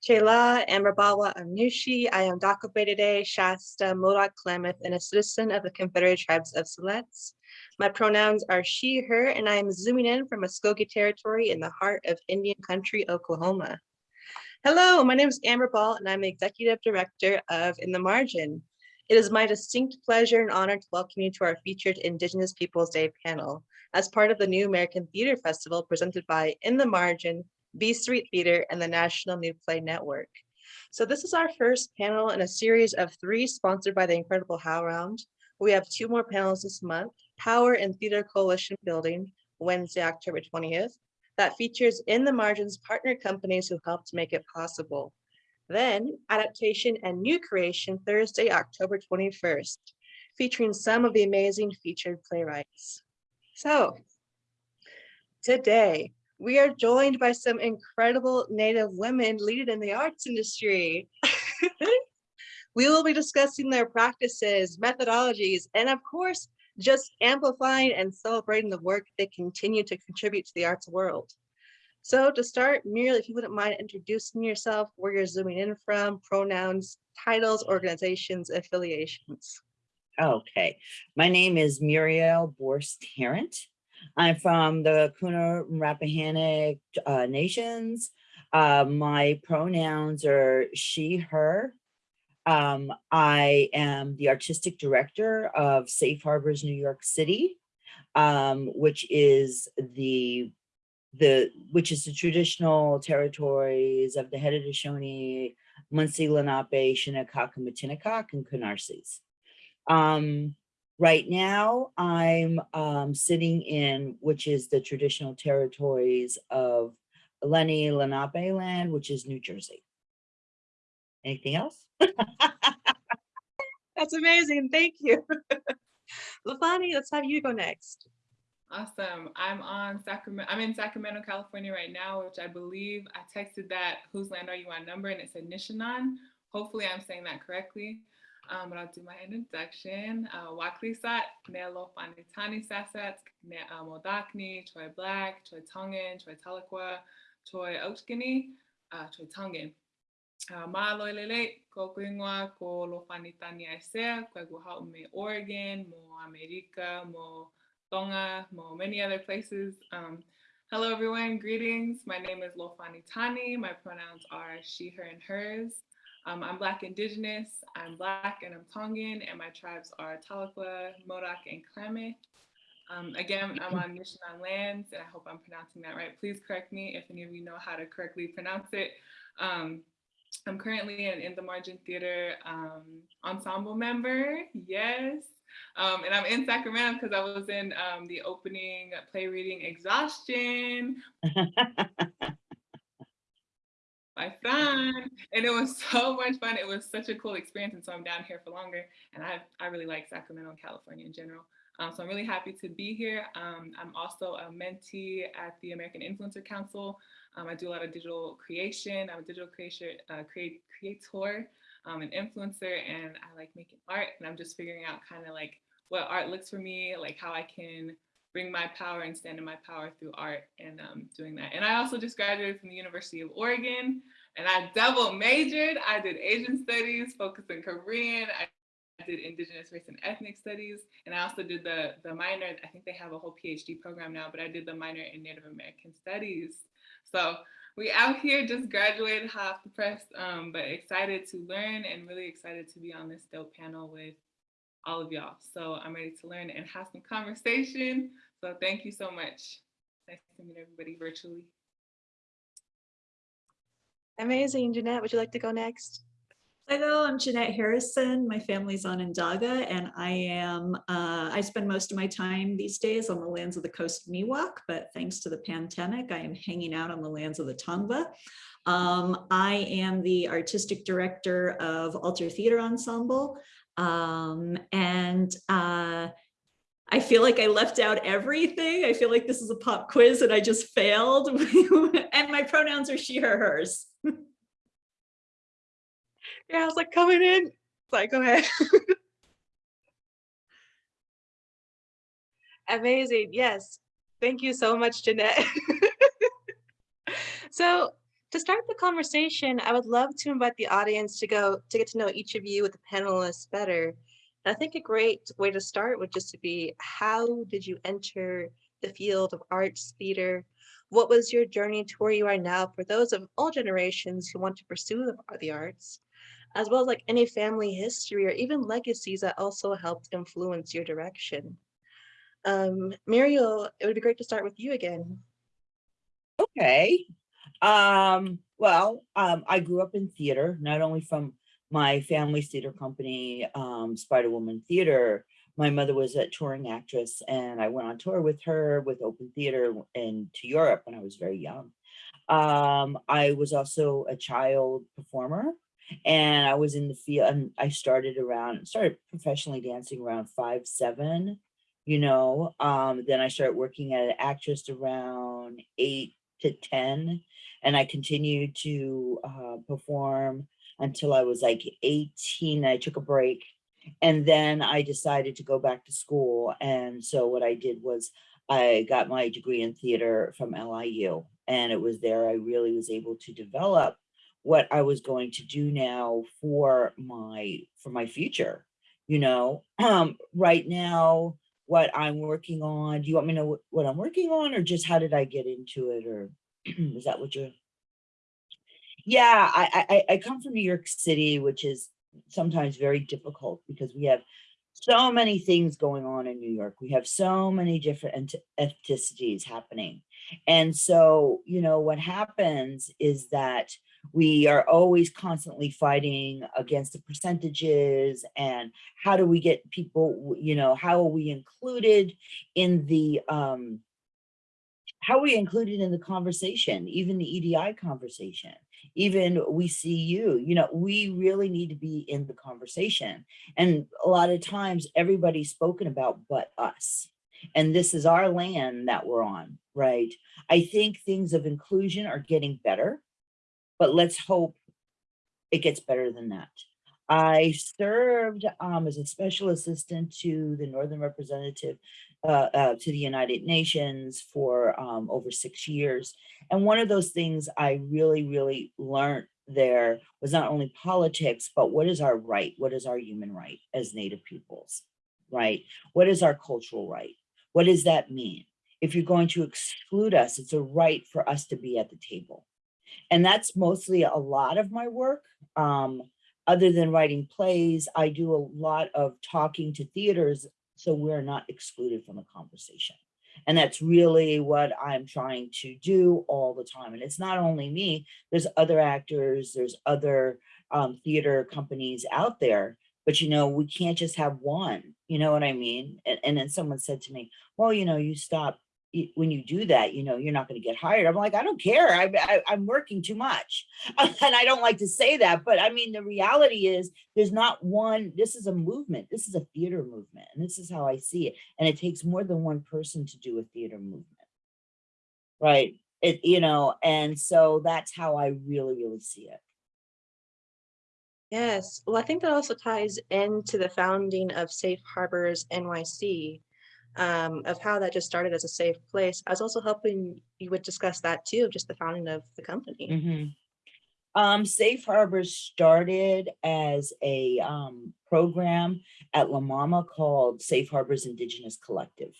Chela Amrabawa Anushi. I am Dakabedede Shasta Modoc Klamath and a citizen of the Confederated Tribes of Siletz. My pronouns are she, her, and I am zooming in from Muskogee Territory in the heart of Indian Country, Oklahoma. Hello, my name is Amber Ball and I'm the Executive Director of In the Margin. It is my distinct pleasure and honor to welcome you to our featured Indigenous Peoples Day panel as part of the New American Theater Festival presented by In the Margin, B Street Theater, and the National New Play Network. So this is our first panel in a series of three sponsored by the Incredible HowlRound. We have two more panels this month, Power and Theater Coalition Building, Wednesday, October 20th, that features In the Margins partner companies who helped make it possible. Then Adaptation and New Creation, Thursday, October 21st, featuring some of the amazing featured playwrights. So today, we are joined by some incredible Native women leading in the arts industry. we will be discussing their practices, methodologies, and of course, just amplifying and celebrating the work they continue to contribute to the arts world. So to start, Muriel, if you wouldn't mind introducing yourself, where you're zooming in from, pronouns, titles, organizations, affiliations. Okay, my name is Muriel Borst Tarrant. I'm from the Kuna Rappahannock uh, Nations. Uh, my pronouns are she, her. Um, I am the artistic director of Safe Harbors New York City, um, which is the the which is the traditional territories of the Haudenosaunee, Munsee, Lenape, Shinnecock, and Matinecock, and Canarsies. Um, right now, I'm um, sitting in, which is the traditional territories of Lenni Lenape land, which is New Jersey. Anything else? That's amazing. Thank you. Lafani, let's have you go next. Awesome. I'm on Sacramento. I'm in Sacramento, California right now, which I believe I texted that whose land are you on number and it said Nishanan. Hopefully I'm saying that correctly. Um, but I'll do my introduction. Uh, Waklisat, Nelo Fanitani Sasat, Modakni, Troy Black, Troy Tongan, Troy Tahlequah, Troy Ochkini, uh, Troy Tongan. Uh, Ma loilele, ko kuingwa, ko lo fanitani aisea, me Oregon, mo America, mo Tonga, mo many other places. Um, hello everyone, greetings. My name is Lofani Tani. My pronouns are she, her, and hers. Um, I'm Black Indigenous, I'm Black and I'm Tongan, and my tribes are Tahlequah, Modoc, and Klamath. Um, again, I'm on Nishanan lands, and I hope I'm pronouncing that right. Please correct me if any of you know how to correctly pronounce it. Um, I'm currently an In the Margin Theater um, ensemble member, yes. Um, and I'm in Sacramento because I was in um, the opening play reading Exhaustion. my son. And it was so much fun. It was such a cool experience and so i'm down here for longer. And i i really like sacramento and california in general. Um, so i'm really happy to be here. Um, i'm also a mentee at the american influencer council. Um, i do a lot of digital creation. I'm a digital creator uh, create creator um, an influencer and i like making art. And i'm just figuring out kind of like what art looks for me like how i can bring my power and stand in my power through art and um, doing that. And I also just graduated from the University of Oregon and I double majored. I did Asian studies, focused in Korean. I did indigenous race and ethnic studies. And I also did the, the minor, I think they have a whole PhD program now, but I did the minor in Native American studies. So we out here just graduated half the press, um, but excited to learn and really excited to be on this dope panel with all of y'all. So I'm ready to learn and have some conversation. So thank you so much. Nice to meet everybody virtually. Amazing. Jeanette, would you like to go next? Hello, I'm Jeanette Harrison. My family's on Onondaga and I am, uh, I spend most of my time these days on the lands of the coast of Miwok, but thanks to the pandemic, I am hanging out on the lands of the Tongva. Um, I am the artistic director of Alter Theater Ensemble. Um, and uh, I feel like I left out everything. I feel like this is a pop quiz and I just failed. and my pronouns are she, her, hers. yeah, I was like coming in. Like, go ahead. Amazing. Yes. Thank you so much, Jeanette. so To start the conversation, I would love to invite the audience to go to get to know each of you with the panelists better. I think a great way to start would just to be how did you enter the field of arts, theater? What was your journey to where you are now for those of all generations who want to pursue the, the arts, as well as like any family history or even legacies that also helped influence your direction? Um, Muriel, it would be great to start with you again. Okay. Um, well, um, I grew up in theater, not only from my family's theater company, um, Spider Woman Theater. My mother was a touring actress and I went on tour with her with Open Theater and to Europe when I was very young. Um, I was also a child performer and I was in the field and I started around, started professionally dancing around five, seven, you know, um, then I started working as an actress around eight to 10 and I continued to uh, perform until I was like 18. I took a break and then I decided to go back to school. And so what I did was I got my degree in theater from LIU and it was there I really was able to develop what I was going to do now for my for my future. You know, um, right now, what I'm working on, do you want me to know what, I'm working on or just how did I get into it or is that what you're? Yeah, I, I, I come from New York City, which is sometimes very difficult because we have so many things going on in New York. We have so many different ethnicities happening. And so, you know, what happens is that we are always constantly fighting against the percentages and how do we get people, you know, how are we included in the, um, how are we included in the conversation, even the EDI conversation? Even we see you, you know, we really need to be in the conversation. And a lot of times everybody's spoken about but us. And this is our land that we're on, right? I think things of inclusion are getting better, but let's hope it gets better than that. I served um, as a special assistant to the Northern Representative uh, uh, to the United Nations for um, over six years. And one of those things I really, really learned there was not only politics, but what is our right? What is our human right as Native peoples, right? What is our cultural right? What does that mean? If you're going to exclude us, it's a right for us to be at the table. And that's mostly a lot of my work. Um, other than writing plays, I do a lot of talking to theaters so we're not excluded from the conversation. And that's really what I'm trying to do all the time. And it's not only me, there's other actors, there's other um, theater companies out there, but you know, we can't just have one, you know what I mean? And, and then someone said to me, well, you know, you stop when you do that, you know, you're not going to get hired. I'm like, I don't care. I, I, I'm working too much. and I don't like to say that, but I mean, the reality is there's not one, this is a movement. This is a theater movement. And this is how I see it. And it takes more than one person to do a theater movement. Right. It, you know, and so that's how I really, really see it. Yes, well, I think that also ties into the founding of Safe Harbors NYC, um, of how that just started as a safe place. I was also hoping you would discuss that too, just the founding of the company. Mhm. Um, Safe Harbors started as a um, program at La Mama called Safe Harbors Indigenous Collective.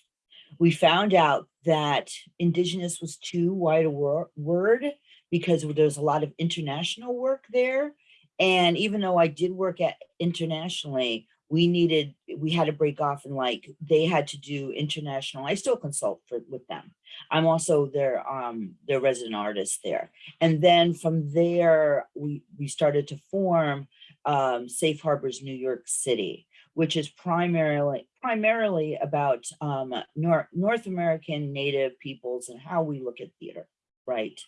We found out that Indigenous was too wide a wor- word because there's a lot of international work there. And even though I did work at internationally, we needed, we had to break off and like, they had to do international, I still consult for, with them. I'm also their, um, their resident artist there. And then from there, we, we started to form um, Safe Harbors New York City, which is primarily, primarily about um, North, North American Native peoples and how we look at theater, right?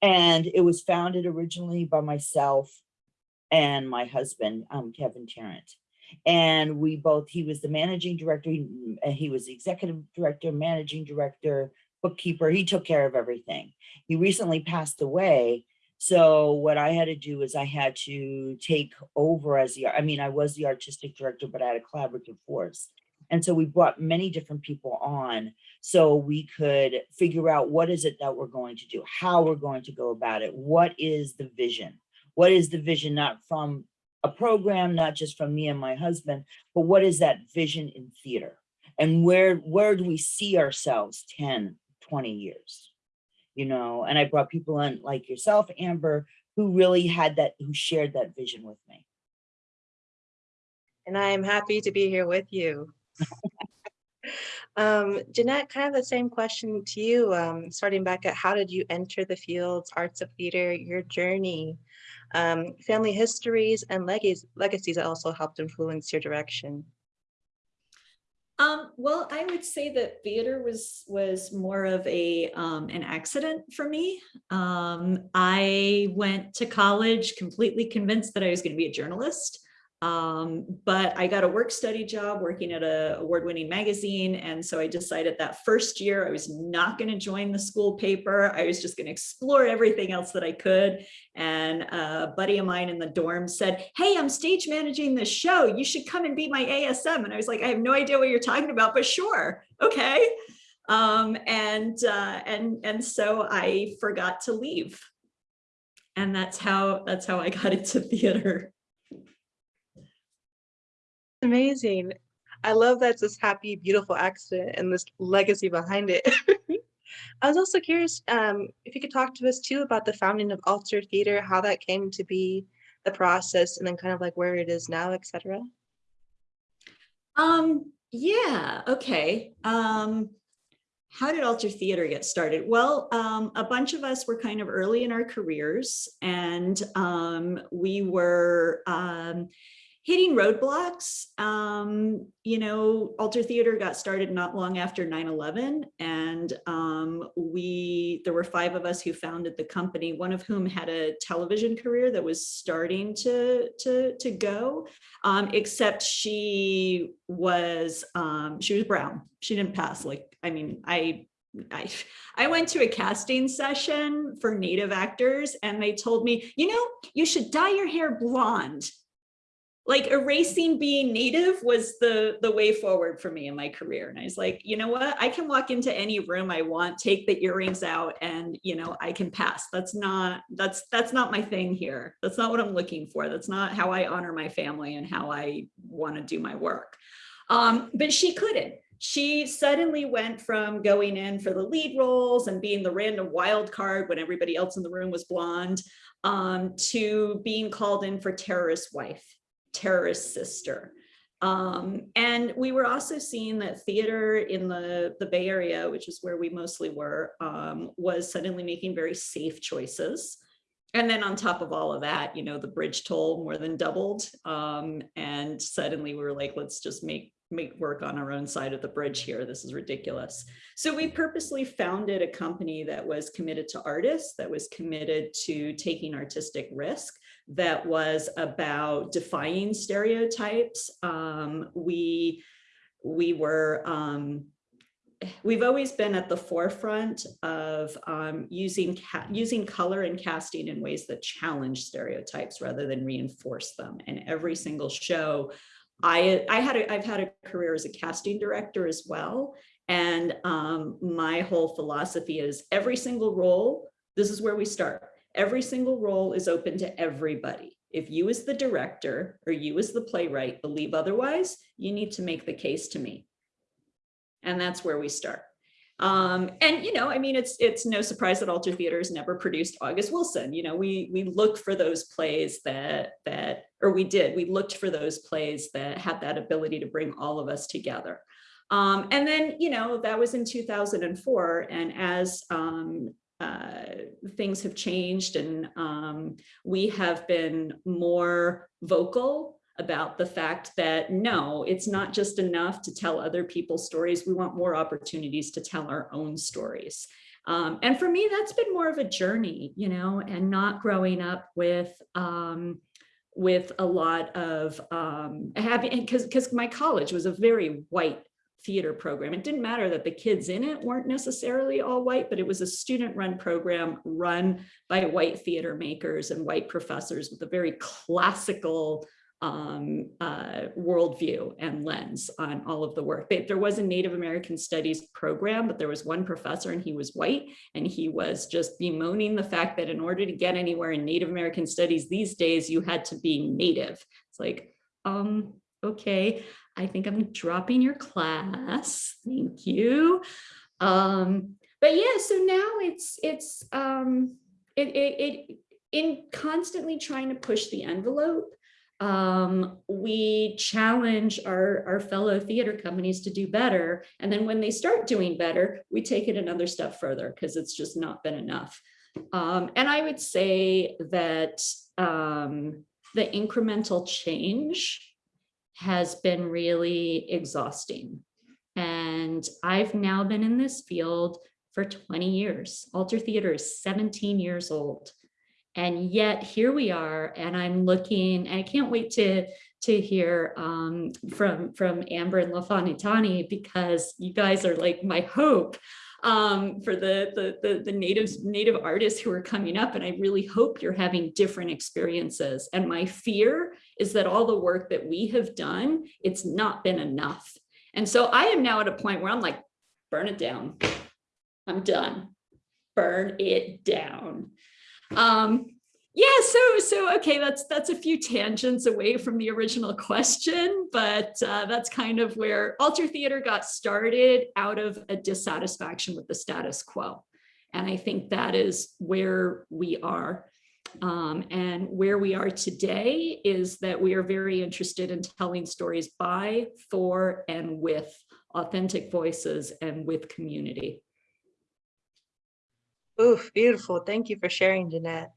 And it was founded originally by myself and my husband, um, Kevin Tarrant and we both he was the managing director he, mm, and he was the executive director managing director bookkeeper he took care of everything he recently passed away so what i had to do is i had to take over as the i mean i was the artistic director but i had a collaborative force And so we brought many different people on so we could figure out what is it that we're going to do, how we're going to go about it, what is the vision? What is the vision not from a program, not just from me and my husband, but what is that vision in theater? And where where do we see ourselves 10, 20 years? You know, and I brought people in like yourself, Amber, who really had that, who shared that vision with me. And I am happy to be here with you. Um, Jeanette, kind of the same question to you, um, starting back at how did you enter the fields, arts of theater, your journey, um, family histories and legacies, legacies that also helped influence your direction? Um, well, I would say that theater was was more of a um, an accident for me. Um, I went to college completely convinced that I was going to be a journalist. Um, but I got a work study job working at a award-winning magazine. And so I decided that first year I was not going to join the school paper. I was just going to explore everything else that I could. And a buddy of mine in the dorm said, Hey, I'm stage managing this show. You should come and be my ASM. And I was like, I have no idea what you're talking about, but sure. Okay. Um, and, uh, and, and so I forgot to leave. And that's how, that's how I got into theater. Amazing. I love that's this happy, beautiful accident and this legacy behind it. I was also curious um, if you could talk to us too about the founding of Alter Theater, how that came to be, the process, and then kind of like where it is now, et cetera. Um, yeah, okay. Um, how did Alter Theater get started? Well, um, a bunch of us were kind of early in our careers and um, we were um, hitting roadblocks. Um, you know, Alter Theater got started not long after 9-11 and um, we, there were five of us who founded the company, one of whom had a television career that was starting to, to, to go, um, except she was, um, she was brown. She didn't pass like, I mean, I I, I went to a casting session for native actors and they told me, you know, you should dye your hair blonde like erasing being native was the the way forward for me in my career. And i was like you know what? I can walk into any room i want take the earrings out and you know i can pass. That's not that's that's not my thing here. That's not what i'm looking for. That's not how i honor my family and how i want to do my work. Um, but she couldn't. She suddenly went from going in for the lead roles and being the random wild card when everybody else in the room was blonde um, to being called in for terrorist wife terrorist sister. Um, and we were also seeing that theater in the, the Bay Area, which is where we mostly were, um, was suddenly making very safe choices. And then on top of all of that, you know, the bridge toll more than doubled. Um, and suddenly we were like, let's just make make work on our own side of the bridge here. This is ridiculous. So we purposely founded a company that was committed to artists, that was committed to taking artistic risk, that was about defying stereotypes. Um, we, we were, um, we've always been at the forefront of um, using using color and casting in ways that challenge stereotypes rather than reinforce them. And every single show, I I had a, I've had a career as a casting director as well. And um, my whole philosophy is every single role, this is where we start every single role is open to everybody. If you as the director or you as the playwright believe otherwise, you need to make the case to me. And that's where we start. Um, and, you know, I mean, it's it's no surprise that Alter Theater has never produced August Wilson. You know, we we look for those plays that that, or we did, we looked for those plays that had that ability to bring all of us together. Um, and then, you know, that was in 2004. And as um, uh, things have changed and um, we have been more vocal about the fact that no, it's not just enough to tell other people's stories. We want more opportunities to tell our own stories. Um, and for me, that's been more of a journey, you know, and not growing up with um, with a lot of um, having because because my college was a very white theater program. It didn't matter that the kids in it weren't necessarily all white, but it was a student run program run by white theater makers and white professors with a very classical um, uh, worldview and lens on all of the work. There was a Native American Studies program, but there was one professor and he was white and he was just bemoaning the fact that in order to get anywhere in Native American Studies these days, you had to be Native. It's like, um, okay, I think I'm dropping your class. Thank you. Um, but yeah, so now it's it's um, it, it it in constantly trying to push the envelope. Um, we challenge our our fellow theater companies to do better, and then when they start doing better, we take it another step further because it's just not been enough. Um, and I would say that um, the incremental change has been really exhausting. And I've now been in this field for 20 years. Alter Theater is 17 years old. And yet here we are, and I'm looking, and I can't wait to, to hear um, from, from Amber and LaFonitani because you guys are like my hope um, for the, the, the, the natives, native artists who are coming up. And I really hope you're having different experiences. And my fear is that all the work that we have done, it's not been enough. And so I am now at a point where I'm like, burn it down. I'm done. Burn it down. Um, yeah, so so okay, that's that's a few tangents away from the original question, but uh, that's kind of where alter theater got started out of a dissatisfaction with the status quo, and I think that is where we are. Um, and where we are today is that we are very interested in telling stories by, for, and with authentic voices and with community. Oof, beautiful. Thank you for sharing, Jeanette.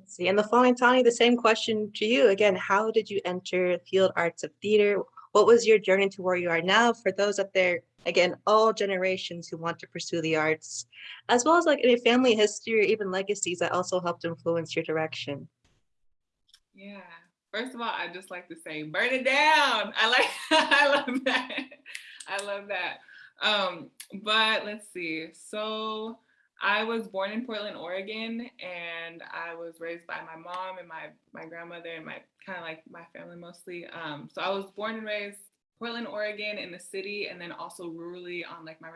Let's see, and the following, Tani, the same question to you. Again, how did you enter field arts of theater? What was your journey to where you are now for those up there, again, all generations who want to pursue the arts, as well as like any family history or even legacies that also helped influence your direction? Yeah. First of all, I just like to say, burn it down. I like, I love that. I love that. Um, but let's see. So I was born in Portland, Oregon, and I was raised by my mom and my my grandmother and my kind of like my family mostly. Um, so I was born and raised Portland, Oregon, in the city, and then also rurally on like my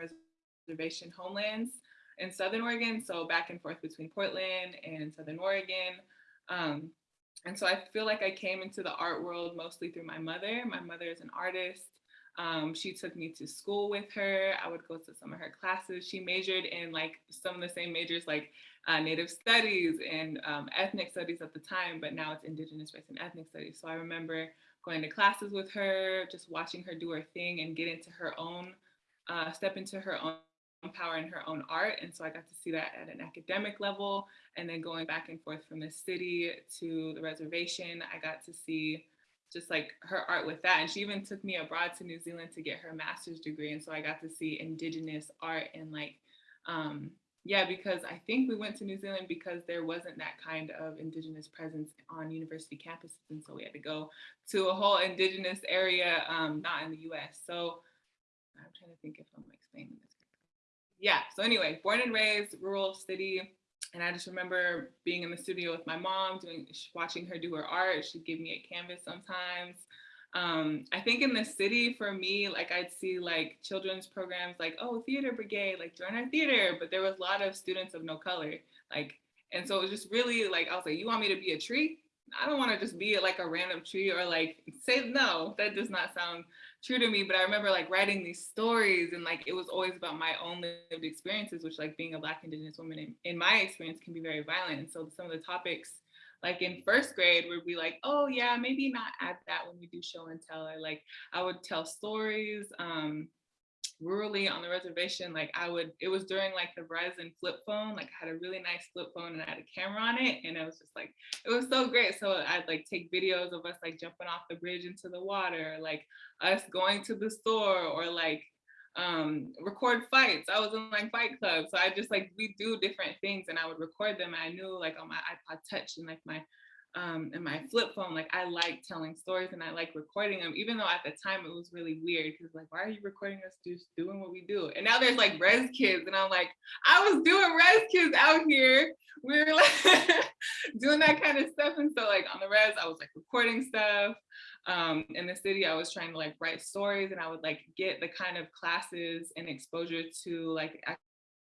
reservation homelands in Southern Oregon. So back and forth between Portland and Southern Oregon. Um, and so I feel like I came into the art world mostly through my mother. My mother is an artist. Um, she took me to school with her. I would go to some of her classes. She majored in like some of the same majors like uh, Native Studies and um, Ethnic Studies at the time, but now it's Indigenous Race and Ethnic Studies. So I remember going to classes with her, just watching her do her thing and get into her own, uh, step into her own power and her own art. And so I got to see that at an academic level. And then going back and forth from the city to the reservation, I got to see just like her art with that. And she even took me abroad to New Zealand to get her master's degree. And so I got to see indigenous art and like, um, yeah, because I think we went to New Zealand because there wasn't that kind of indigenous presence on university campuses. And so we had to go to a whole indigenous area, um, not in the US. So I'm trying to think if I'm explaining this. Yeah, so anyway, born and raised rural city, and I just remember being in the studio with my mom, doing watching her do her art. She'd give me a canvas sometimes. Um, I think in the city for me, like I'd see like children's programs like, oh, theater brigade, like join our theater. But there was a lot of students of no color. Like, and so it was just really like, I was like, you want me to be a tree? I don't want to just be like a random tree or like say no, that does not sound true to me. But I remember like writing these stories and like it was always about my own lived experiences, which like being a black indigenous woman in, in my experience can be very violent. And so some of the topics like in first grade would be like, oh yeah, maybe not add that when we do show and tell. I like I would tell stories. Um, rurally on the reservation, like I would, it was during like the Verizon flip phone, like I had a really nice flip phone and I had a camera on it. And it was just like, it was so great. So I'd like take videos of us like jumping off the bridge into the water, like us going to the store or like um record fights i was in like fight club so i just like we do different things and i would record them i knew like on my ipod touch and like my um, and my flip phone, like I like telling stories and I like recording them, even though at the time it was really weird because like, why are you recording us just doing what we do? And now there's like res kids, and I'm like, I was doing res kids out here. We were like doing that kind of stuff. And so like on the res, I was like recording stuff. Um, in the city, I was trying to like write stories and I would like get the kind of classes and exposure to like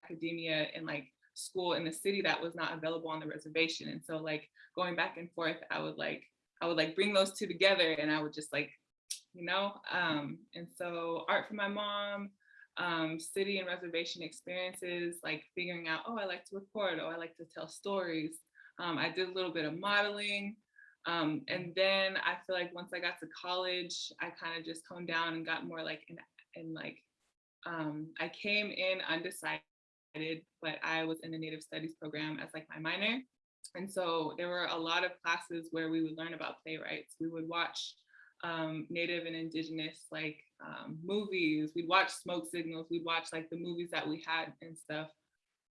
academia and like school in the city that was not available on the reservation. And so like going back and forth, I would like, I would like bring those two together and I would just like, you know, um, and so art for my mom, um, city and reservation experiences, like figuring out, oh, I like to record, oh, I like to tell stories. Um, I did a little bit of modeling. Um, and then I feel like once I got to college, I kind of just honed down and got more like in like, um, I came in undecided, but I was in the Native Studies program as like my minor. And so there were a lot of classes where we would learn about playwrights. We would watch um, Native and Indigenous like um, movies. We'd watch Smoke Signals. We'd watch like the movies that we had and stuff.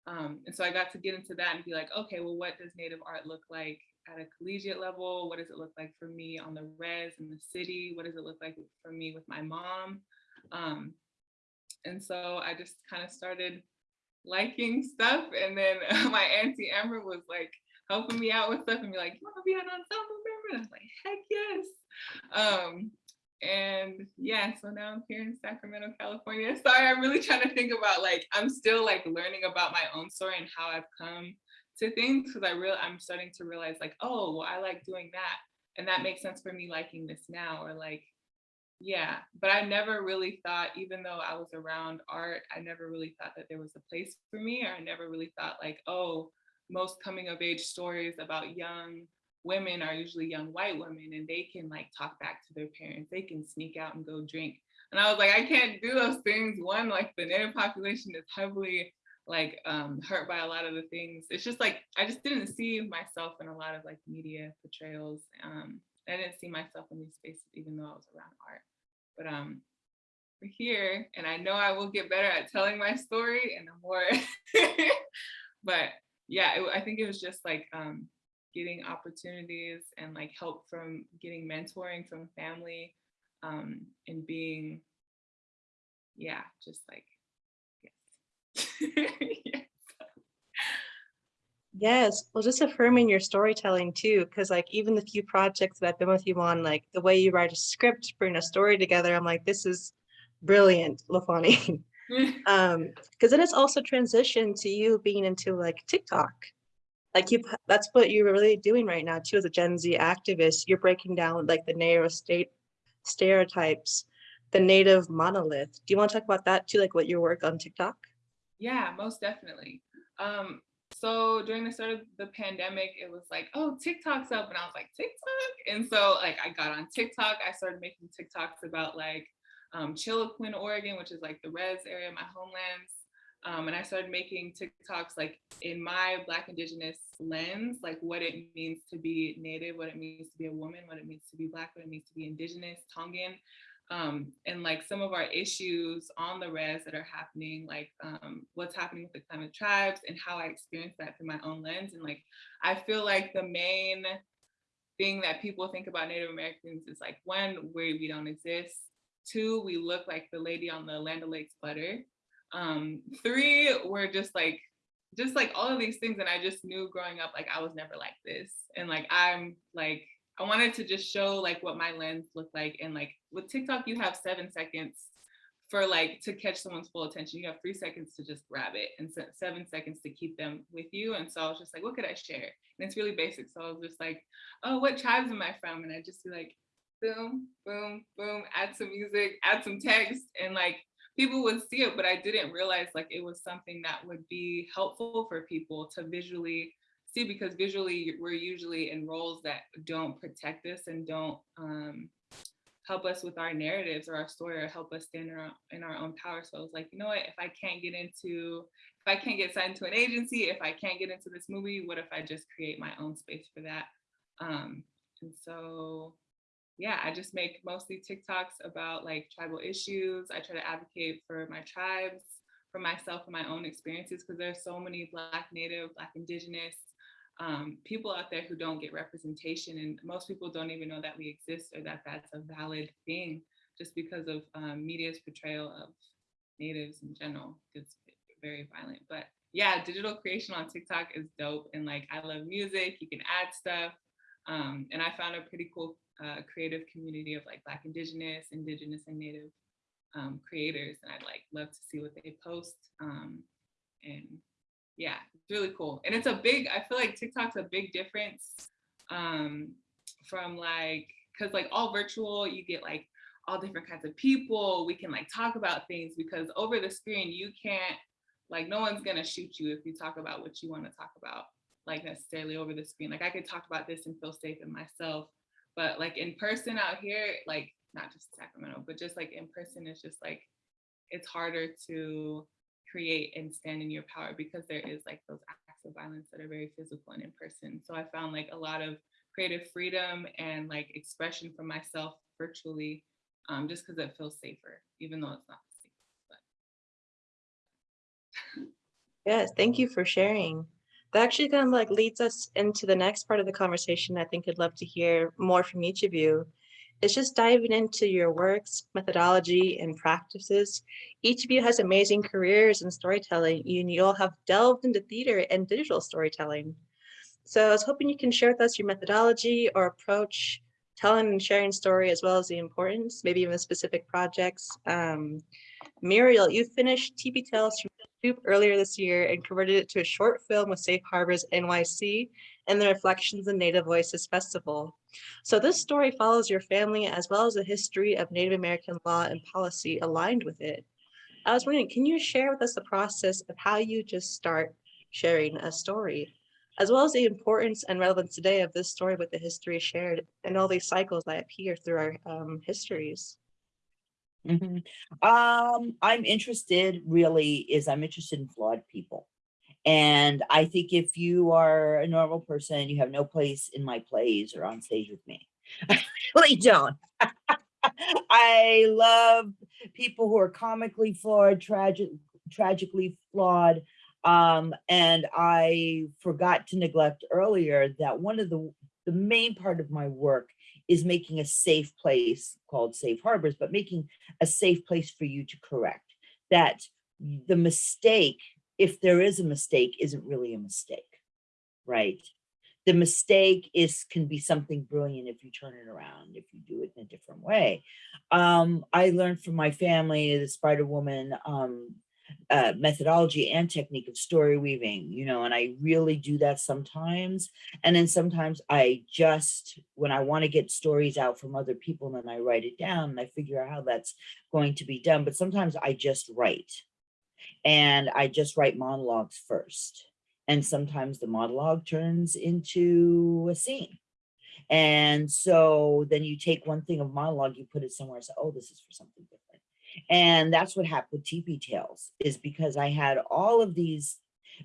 Um, and so I got to get into that and be like, okay, well, what does Native art look like at a collegiate level? What does it look like for me on the res in the city? What does it look like for me with my mom? Um, and so I just kind of started liking stuff. And then my auntie Amber was like helping me out with stuff and be like, you want to be an ensemble member? And I was like, heck yes. Um, and yeah, so now I'm here in Sacramento, California. Sorry, I'm really trying to think about like, I'm still like learning about my own story and how I've come to things because I real I'm starting to realize like, oh, well, I like doing that. And that makes sense for me liking this now or like, yeah, but I never really thought, even though I was around art, I never really thought that there was a place for me, or I never really thought like, oh, most coming of age stories about young women are usually young white women and they can like talk back to their parents. They can sneak out and go drink. And I was like, I can't do those things. One, like the native population is heavily like um, hurt by a lot of the things. It's just like, I just didn't see myself in a lot of like media portrayals. Um, I didn't see myself in these spaces, even though I was around art. But um, we're here and I know I will get better at telling my story and the more, but yeah, it, I think it was just like um, getting opportunities and like help from getting mentoring from family um, and being, yeah, just like, yes. yes. Yes, well, just affirming your storytelling too, because like even the few projects that I've been with you on, like the way you write a script, bring a story together, I'm like, this is brilliant, Lafani. um, because then it's also transitioned to you being into like TikTok. Like you, that's what you're really doing right now too as a Gen Z activist. You're breaking down like the narrow state stereotypes, the native monolith. Do you want to talk about that too, like what your work on TikTok? Yeah, most definitely. Um, so during the start of the pandemic, it was like, oh, TikTok's up. And I was like, TikTok? And so like I got on TikTok, I started making TikToks about like um, Chiloquin, Oregon, which is like the res area, my homelands. Um, and I started making TikToks like in my Black Indigenous lens, like what it means to be Native, what it means to be a woman, what it means to be Black, what it means to be Indigenous, Tongan, um, and like some of our issues on the res that are happening, like um, what's happening with the Klamath tribes and how I experience that through my own lens. And like, I feel like the main thing that people think about Native Americans is like, one, where we don't exist. Two, we look like the lady on the Land O'Lakes butter. Um, three, we're just like, just like all of these things. And I just knew growing up, like I was never like this. And like, I'm like, I wanted to just show like what my lens looked like. And like with TikTok, you have seven seconds for like to catch someone's full attention. You have three seconds to just grab it and seven seconds to keep them with you. And so I was just like, what could I share? And it's really basic. So I was just like, oh, what tribes am I from? And I just be like, boom, boom, boom, add some music, add some text. And like people would see it, but I didn't realize like it was something that would be helpful for people to visually see because visually we're usually in roles that don't protect us and don't um, help us with our narratives or our story or help us stand in our, in our own power. So I was like, you know what, if I can't get into, if I can't get signed to an agency, if I can't get into this movie, what if I just create my own space for that? Um, and so, yeah, I just make mostly TikToks about like tribal issues. I try to advocate for my tribes, for myself and my own experiences, because there's so many Black, Native, Black, Indigenous, um, people out there who don't get representation and most people don't even know that we exist or that that's a valid thing just because of um, media's portrayal of natives in general. It's very violent, but yeah, digital creation on TikTok is dope. And like, I love music, you can add stuff. Um, and I found a pretty cool uh, creative community of like Black Indigenous, Indigenous and Native um, creators. And I'd like love to see what they post. Um, and yeah, it's really cool. And it's a big, I feel like TikTok's a big difference um, from like, cause like all virtual, you get like all different kinds of people. We can like talk about things because over the screen, you can't, like no one's gonna shoot you if you talk about what you wanna talk about, like necessarily over the screen. Like I could talk about this and feel safe in myself, but like in person out here, like not just Sacramento, but just like in person, it's just like, it's harder to create and stand in your power because there is like those acts of violence that are very physical and in person. So I found like a lot of creative freedom and like expression for myself virtually, um, just because it feels safer, even though it's not safe. Yes, thank you for sharing. That actually kind of like leads us into the next part of the conversation. I think I'd love to hear more from each of you. It's just diving into your works, methodology, and practices. Each of you has amazing careers in storytelling, and you all have delved into theater and digital storytelling. So I was hoping you can share with us your methodology or approach, telling and sharing story, as well as the importance, maybe even specific projects. Um, Muriel, you finished TP Tales from YouTube earlier this year and converted it to a short film with Safe Harbors NYC and the Reflections in Native Voices Festival. So this story follows your family as well as the history of Native American law and policy aligned with it. I was wondering, can you share with us the process of how you just start sharing a story, as well as the importance and relevance today of this story with the history shared and all these cycles that appear through our um, histories? Mhm. Um, I'm interested really is I'm interested in flawed people. And I think if you are a normal person, you have no place in my plays or on stage with me. I really don't. I love people who are comically flawed, tragic, tragically flawed. Um, and I forgot to neglect earlier that one of the, the main part of my work is making a safe place called Safe Harbors, but making a safe place for you to correct. That the mistake, if there is a mistake, isn't really a mistake, right? The mistake is can be something brilliant if you turn it around, if you do it in a different way. Um, I learned from my family, the Spider Woman um, uh, methodology and technique of story weaving, you know, and I really do that sometimes. And then sometimes I just, when I want to get stories out from other people, then I write it down and I figure out how that's going to be done. But sometimes I just write and I just write monologues first. And sometimes the monologue turns into a scene. And so then you take one thing of monologue, you put it somewhere and say, oh, this is for something different. And that's what happened with TP Tales is because I had all of these,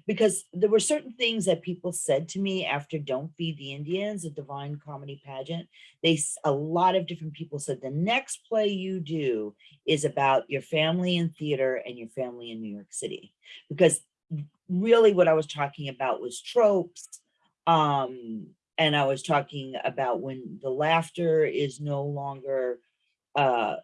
because there were certain things that people said to me after Don't Feed the Indians, a divine comedy pageant. They, a lot of different people said, the next play you do is about your family in theater and your family in New York City. Because really what I was talking about was tropes. Um, and I was talking about when the laughter is no longer uh,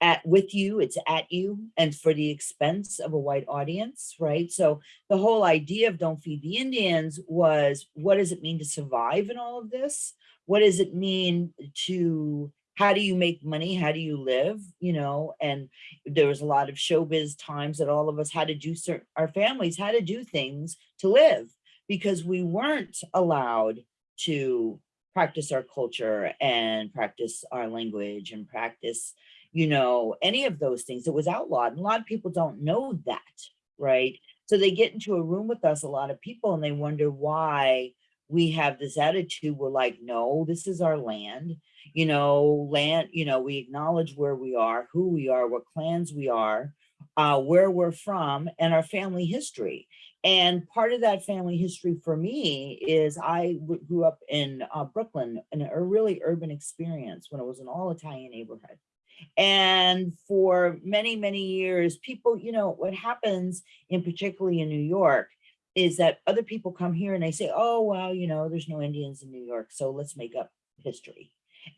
at with you, it's at you and for the expense of a white audience, right? So the whole idea of Don't Feed the Indians was what does it mean to survive in all of this? What does it mean to how do you make money? How do you live? You know, and there was a lot of showbiz times that all of us had to do certain our families had to do things to live because we weren't allowed to practice our culture and practice our language and practice you know, any of those things. It was outlawed. And a lot of people don't know that, right? So they get into a room with us, a lot of people, and they wonder why we have this attitude. We're like, no, this is our land. You know, land, you know, we acknowledge where we are, who we are, what clans we are, uh, where we're from, and our family history. And part of that family history for me is I grew up in uh, Brooklyn in a really urban experience when it was an all Italian neighborhood. And for many, many years, people, you know, what happens in particularly in New York is that other people come here and they say, oh, well, you know, there's no Indians in New York, so let's make up history.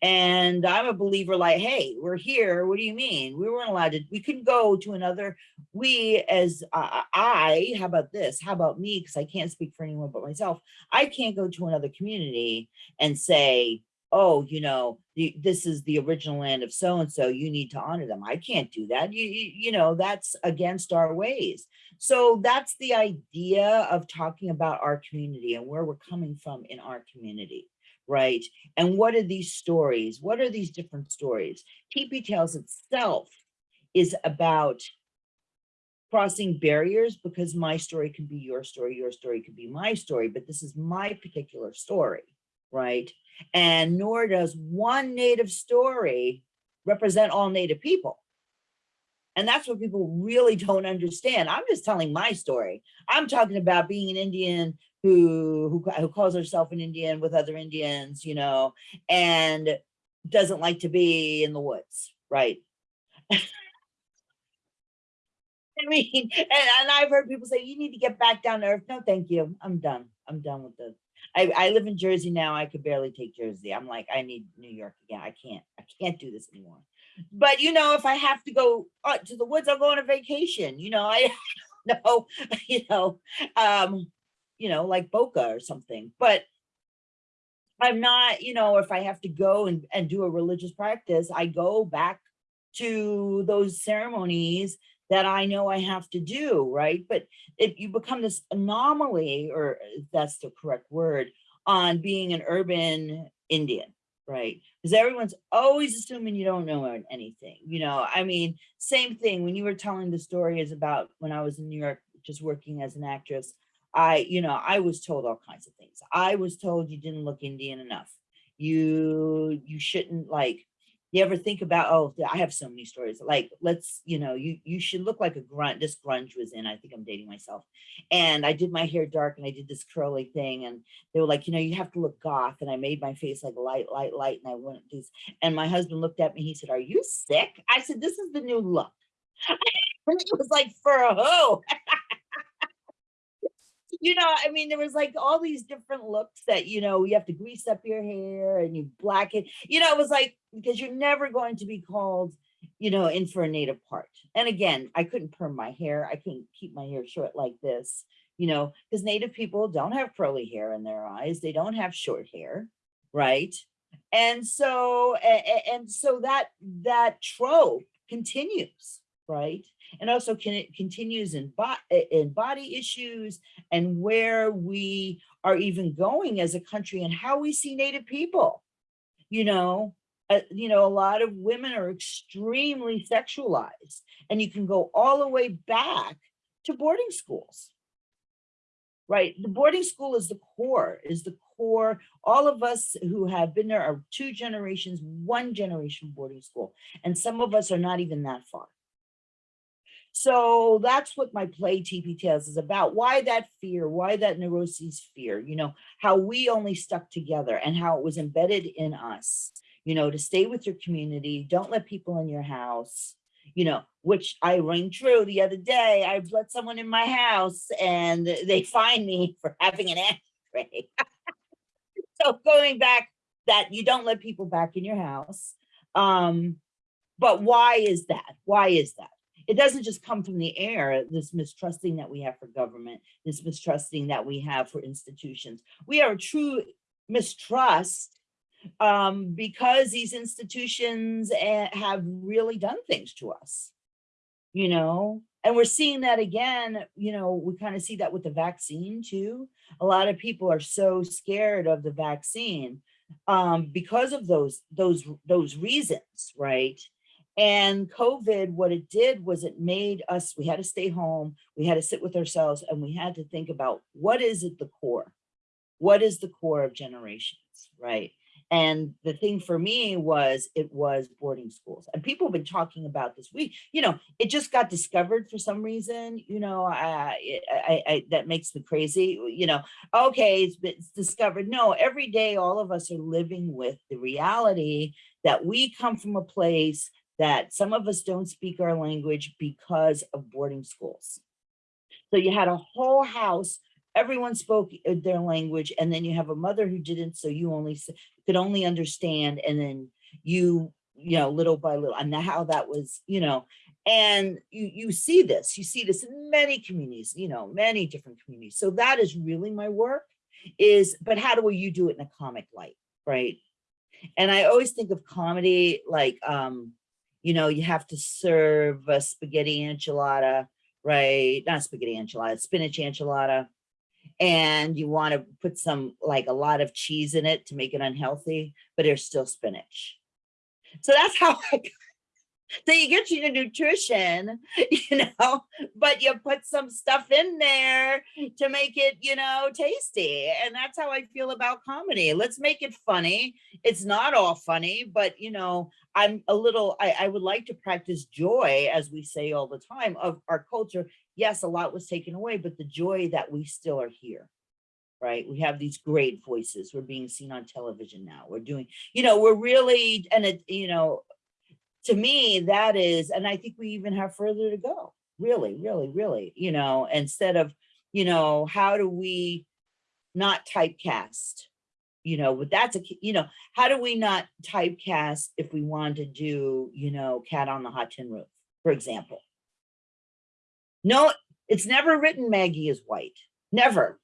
And I'm a believer like, hey, we're here. What do you mean? We weren't allowed to, we couldn't go to another, we as uh, I, how about this? How about me? Because I can't speak for anyone but myself. I can't go to another community and say, oh, you know, the, this is the original land of so-and-so, you need to honor them. I can't do that. You, you, you know, that's against our ways. So that's the idea of talking about our community and where we're coming from in our community, right? And what are these stories? What are these different stories? TP Tales itself is about crossing barriers because my story can be your story, your story could be my story, but this is my particular story, right? And nor does one native story represent all native people. And that's what people really don't understand. I'm just telling my story. I'm talking about being an Indian who, who, who calls herself an Indian with other Indians, you know, and doesn't like to be in the woods, right? I mean, and, and I've heard people say, you need to get back down to earth. No, thank you. I'm done. I'm done with this. I, I live in Jersey now. I could barely take Jersey. I'm like, I need New York again. I can't, I can't do this anymore. But you know, if I have to go uh, to the woods, I'll go on a vacation. You know, I don't know, you know, um, you know, like Boca or something. But I'm not, you know, if I have to go and, and do a religious practice, I go back to those ceremonies that I know I have to do, right? But if you become this anomaly, or uh, that's the correct word, on being an urban Indian, right? Because everyone's always assuming you don't know anything, you know? I mean, same thing when you were telling the stories about when I was in New York, just working as an actress, I, you know, I was told all kinds of things. I was told you didn't look Indian enough. You, you shouldn't like, you ever think about, oh, I have so many stories, like, let's, you know, you, you should look like a grunt. This grunge was in, I think I'm dating myself. And I did my hair dark and I did this curly thing. And they were like, you know, you have to look goth. And I made my face like light, light, light. And I went this, and my husband looked at me, he said, are you sick? I said, this is the new look. it was like for a who? you know, I mean, there was like all these different looks that, you know, you have to grease up your hair and you black it, you know, it was like, because you're never going to be called, you know, in for a native part. And again, I couldn't perm my hair. I couldn't keep my hair short like this, you know, because native people don't have curly hair in their eyes. They don't have short hair, right? And so, and so that, that trope continues, right? And also can it continues in, bo in body issues and where we are even going as a country and how we see Native people. You know, uh, you know, a lot of women are extremely sexualized and you can go all the way back to boarding schools. Right, the boarding school is the core, is the core. All of us who have been there are two generations, one generation boarding school, and some of us are not even that far. So that's what my play TP Tales is about. Why that fear? Why that neuroses fear? You know, how we only stuck together and how it was embedded in us, you know, to stay with your community. Don't let people in your house, you know, which I rang true the other day. I've let someone in my house and they find me for having an ashtray. so going back that you don't let people back in your house. Um, but why is that? Why is that? It doesn't just come from the air, this mistrusting that we have for government, this mistrusting that we have for institutions. We are a true mistrust um, because these institutions eh, have really done things to us, you know, and we're seeing that again, you know, we kind of see that with the vaccine too. A lot of people are so scared of the vaccine um, because of those, those, those reasons, right? And COVID, what it did was it made us, we had to stay home, we had to sit with ourselves and we had to think about what is at the core? What is the core of generations, right? And the thing for me was it was boarding schools and people have been talking about this. We, you know, it just got discovered for some reason, you know, I, I, I that makes me crazy, you know, okay, it's, it's discovered. No, every day, all of us are living with the reality that we come from a place that some of us don't speak our language because of boarding schools. So you had a whole house everyone spoke uh, their language and then you have a mother who didn't, so you only could only understand and then you, you know, little by little, and how that was, you know, and you, you see this, you see this in many communities, you know, many different communities. So that is really my work is, but how do you do it in a comic light, right? And I always think of comedy like, um, you know, you have to serve a spaghetti enchilada, right? Not spaghetti enchilada, spinach enchilada. And you want to put some, like a lot of cheese in it to make it unhealthy, but there's still spinach. So that's how I, so you get your nutrition, you know, but you put some stuff in there to make it, you know, tasty. And that's how I feel about comedy. Let's make it funny. It's not all funny, but you know, I'm a little, I, I would like to practice joy, as we say all the time, of our culture. Yes, a lot was taken away, but the joy that we still are here. Right? We have these great voices. We're being seen on television now. We're doing, you know, we're really, and it, you know, to me, that is, and I think we even have further to go, really, really, really, you know, instead of, you know, how do we not typecast? You know, but that's a, you know, how do we not typecast if we want to do, you know, cat on the hot tin roof, for example? No, it's never written Maggie is white, never.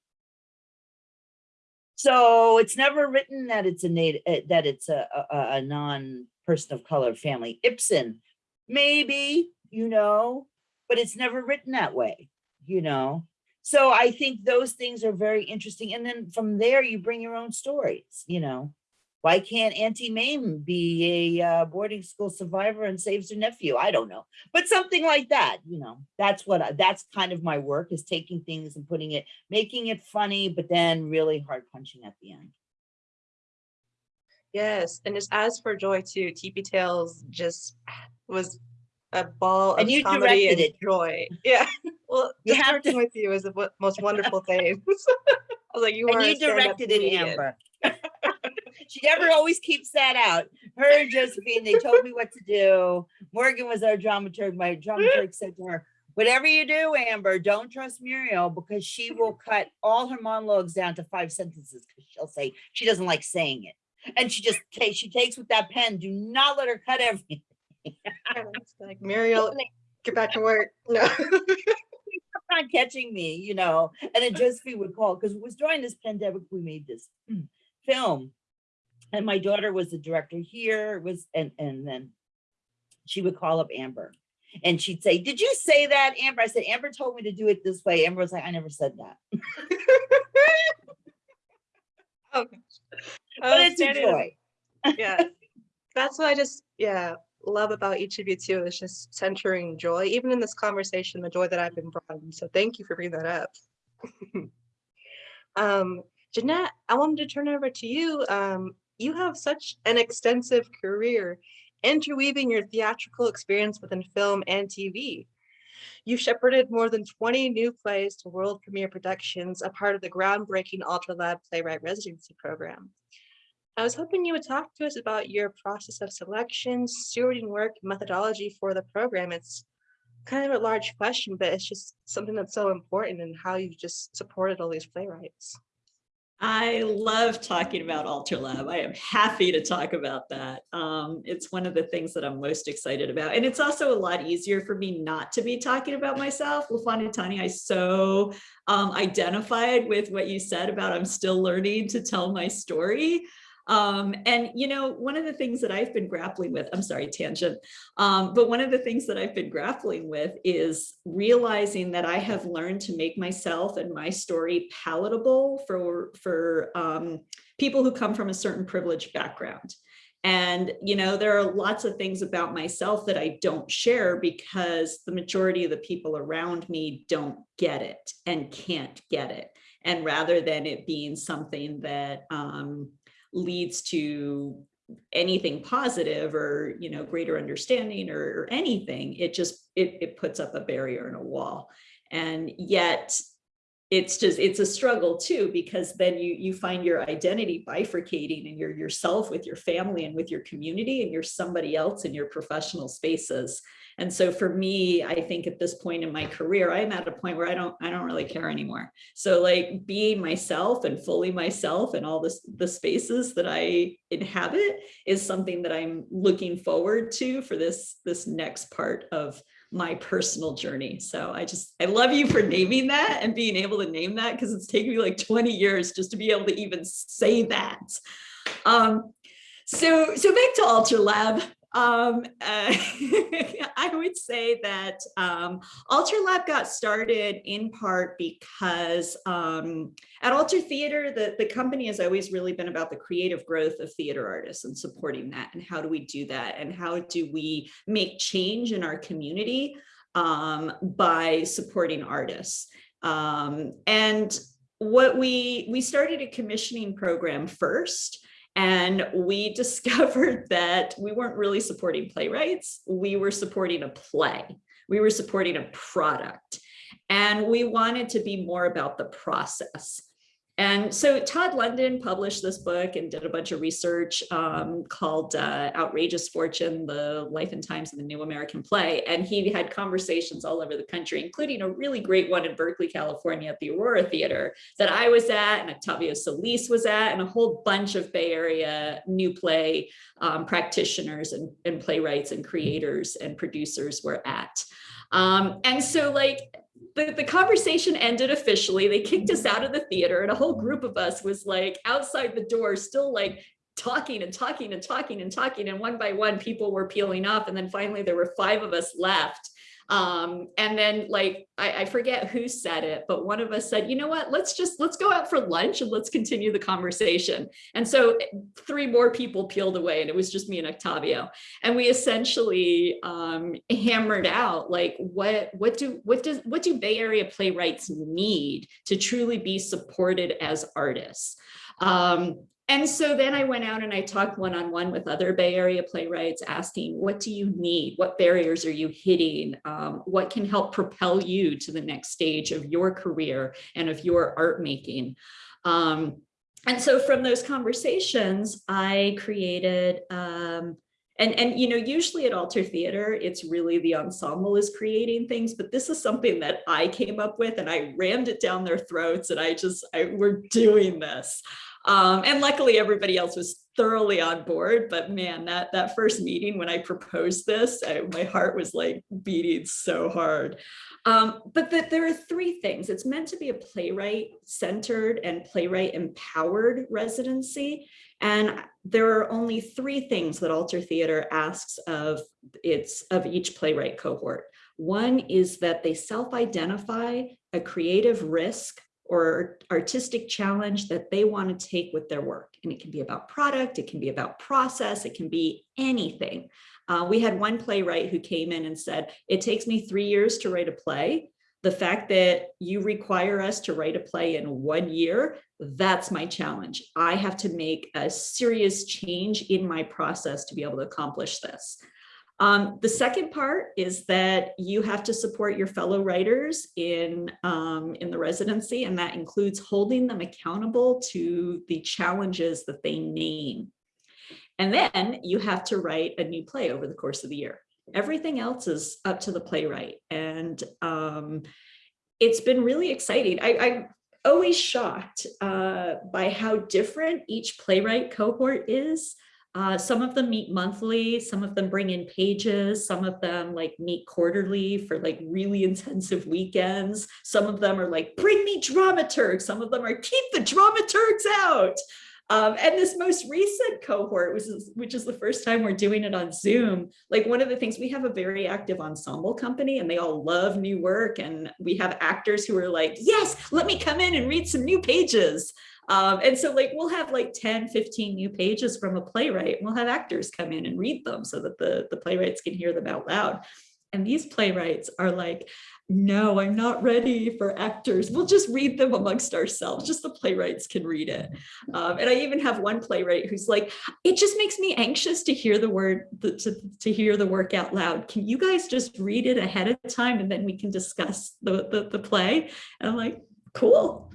So it's never written that it's a native, eh, that it's a, a, a- a non-person of color family. Ibsen, maybe, you know, but it's never written that way, you know? So I think those things are very interesting. And then from there, you bring your own stories, you know? Why can't Auntie Mame be a uh, boarding school survivor and saves her nephew? I don't know, but something like that, you know, that's what, I- that's kind of my work is taking things and putting it, making it funny, but then really hard punching at the end. Yes, and just as for Joy too, TP Tales just was a ball of And you comedy and directed it. joy. Yeah, well, You have working to- with you is the most wonderful thing. I was like, you are And a you directed it, comedian. Amber. She never always keeps that out. Her and Josephine, they told me what to do. Morgan was our dramaturg. My dramaturg said to her, whatever you do, Amber, don't trust Muriel because she will cut all her monologues down to five sentences because she'll say, she doesn't like saying it. And she just takes, she takes with that pen. Do not let her cut everything. It's Like Muriel, get back to work. No. not catching me, you know, and then Josephine would call, because it was during this pandemic, we made this mm, film. And my daughter was the director here, was, and, and then she would call up Amber. And she'd say, did you say that, Amber? I said, Amber told me to do it this way. Amber was like, I never said that, Oh, but it's a joy. yeah that's why i just yeah love about each of you too is just centering joy. Even in this conversation the joy that i've been brought in. So thank you for bringing that up. Um jeanette i wanted to turn over to you. Um you have such an extensive career interweaving your theatrical experience within film and tv You've shepherded more than 20 new plays to world premiere productions, a part of the groundbreaking Alter Lab Playwright Residency Program. I was hoping you would talk to us about your process of selection, stewarding work, methodology for the program. It's kind of a large question, but it's just something that's so important and how you've just supported all these playwrights. I love talking about Alter Lab. I am happy to talk about that. Um, it's one of the things that I'm most excited about. And it's also a lot easier for me not to be talking about myself. Lafonitani, I so um, identified with what you said about I'm still learning to tell my story. Um, and, you know, one of the things that I've been grappling with, I'm sorry, tangent, um, but one of the things that I've been grappling with is realizing that I have learned to make myself and my story palatable for, for um, people who come from a certain privileged background. And, you know, there are lots of things about myself that I don't share because the majority of the people around me don't get it and can't get it. And rather than it being something that um, leads to anything positive or you know greater understanding or, or anything it just it, it puts up a barrier and a wall. And yet it's just it's a struggle too because then you you find your identity bifurcating and you're yourself with your family and with your community and you're somebody else in your professional spaces. And so for me i think at this point in my career i'm at a point where i don't i don't really care anymore. So like being myself and fully myself and all this the spaces that i inhabit is something that i'm looking forward to for this this next part of my personal journey. So I just, I love you for naming that and being able to name that because it's taken me like 20 years just to be able to even say that. Um, so, so back to Alter Lab. Um, uh, I would say that um, Alter Lab got started in part because um, at Alter Theater, the, the company has always really been about the creative growth of theater artists and supporting that. And how do we do that? And how do we make change in our community um, by supporting artists? Um, and what we, we started a commissioning program first and we discovered that we weren't really supporting playwrights. We were supporting a play. We were supporting a product. And we wanted to be more about the process. And so Todd London published this book and did a bunch of research um, called uh, Outrageous Fortune, the life and times of the new American play. And he had conversations all over the country, including a really great one in Berkeley, California at the Aurora Theater that I was at and Octavio Solis was at and a whole bunch of Bay Area new play um, practitioners and, and playwrights and creators and producers were at. Um, and so like the, the conversation ended officially. They kicked us out of the theater and a whole group of us was like outside the door, still like talking and talking and talking and talking. And one by one, people were peeling off. And then finally there were five of us left. Um, and then like, I, I forget who said it, but one of us said, you know what, let's just, let's go out for lunch and let's continue the conversation. And so eh, three more people peeled away and it was just me and Octavio. And we essentially um, hammered out like, what, what do, what does, what do Bay Area playwrights need to truly be supported as artists? Um, and so then I went out and I talked one-on-one -on -one with other Bay Area playwrights asking, what do you need? What barriers are you hitting? Um, what can help propel you to the next stage of your career and of your art making? Um, and so from those conversations, I created, um, and, and, you know, usually at Alter Theater, it's really the ensemble is creating things, but this is something that I came up with and I rammed it down their throats and I just, I, we're doing this. Um, and luckily everybody else was thoroughly on board, but man, that, that first meeting when I proposed this, I, my heart was like beating so hard. Um, but that there are three things. It's meant to be a playwright centered and playwright empowered residency. And there are only three things that Alter Theater asks of its of each playwright cohort. One is that they self-identify a creative risk or artistic challenge that they want to take with their work. And it can be about product, it can be about process, it can be anything. Uh, we had one playwright who came in and said, it takes me three years to write a play. The fact that you require us to write a play in one year, that's my challenge. I have to make a serious change in my process to be able to accomplish this. Um, the second part is that you have to support your fellow writers in, um, in the residency, and that includes holding them accountable to the challenges that they name. And then you have to write a new play over the course of the year. Everything else is up to the playwright. And um, it's been really exciting. I, I always shocked uh, by how different each playwright cohort is. Uh, some of them meet monthly, some of them bring in pages, some of them like meet quarterly for like really intensive weekends. Some of them are like, bring me dramaturgs. Some of them are keep the dramaturgs out. Um, and this most recent cohort, which is, which is the first time we're doing it on Zoom, like one of the things, we have a very active ensemble company and they all love new work. And we have actors who are like, yes, let me come in and read some new pages. Um, and so like we'll have like 10, 15 new pages from a playwright. We'll have actors come in and read them so that the, the playwrights can hear them out loud. And these playwrights are like, no, I'm not ready for actors. We'll just read them amongst ourselves. Just the playwrights can read it. Um, and I even have one playwright who's like, it just makes me anxious to hear the word, to, to hear the work out loud. Can you guys just read it ahead of time and then we can discuss the, the, the play? And I'm like, cool.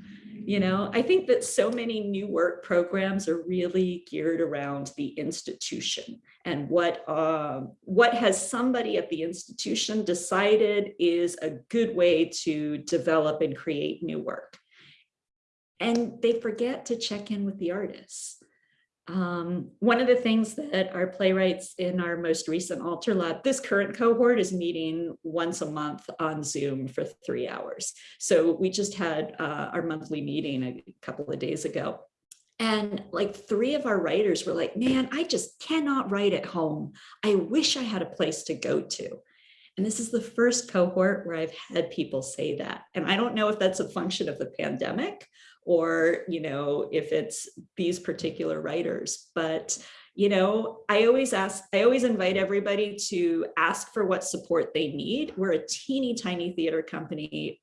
You know, I think that so many new work programs are really geared around the institution and what uh, what has somebody at the institution decided is a good way to develop and create new work. And they forget to check in with the artists. Um, one of the things that our playwrights in our most recent Alter Lab, this current cohort is meeting once a month on Zoom for three hours. So we just had uh, our monthly meeting a couple of days ago. And like three of our writers were like, man, I just cannot write at home. I wish I had a place to go to. And this is the first cohort where I've had people say that. And I don't know if that's a function of the pandemic or, you know, if it's these particular writers, but, you know, I always ask, I always invite everybody to ask for what support they need. We're a teeny tiny theater company,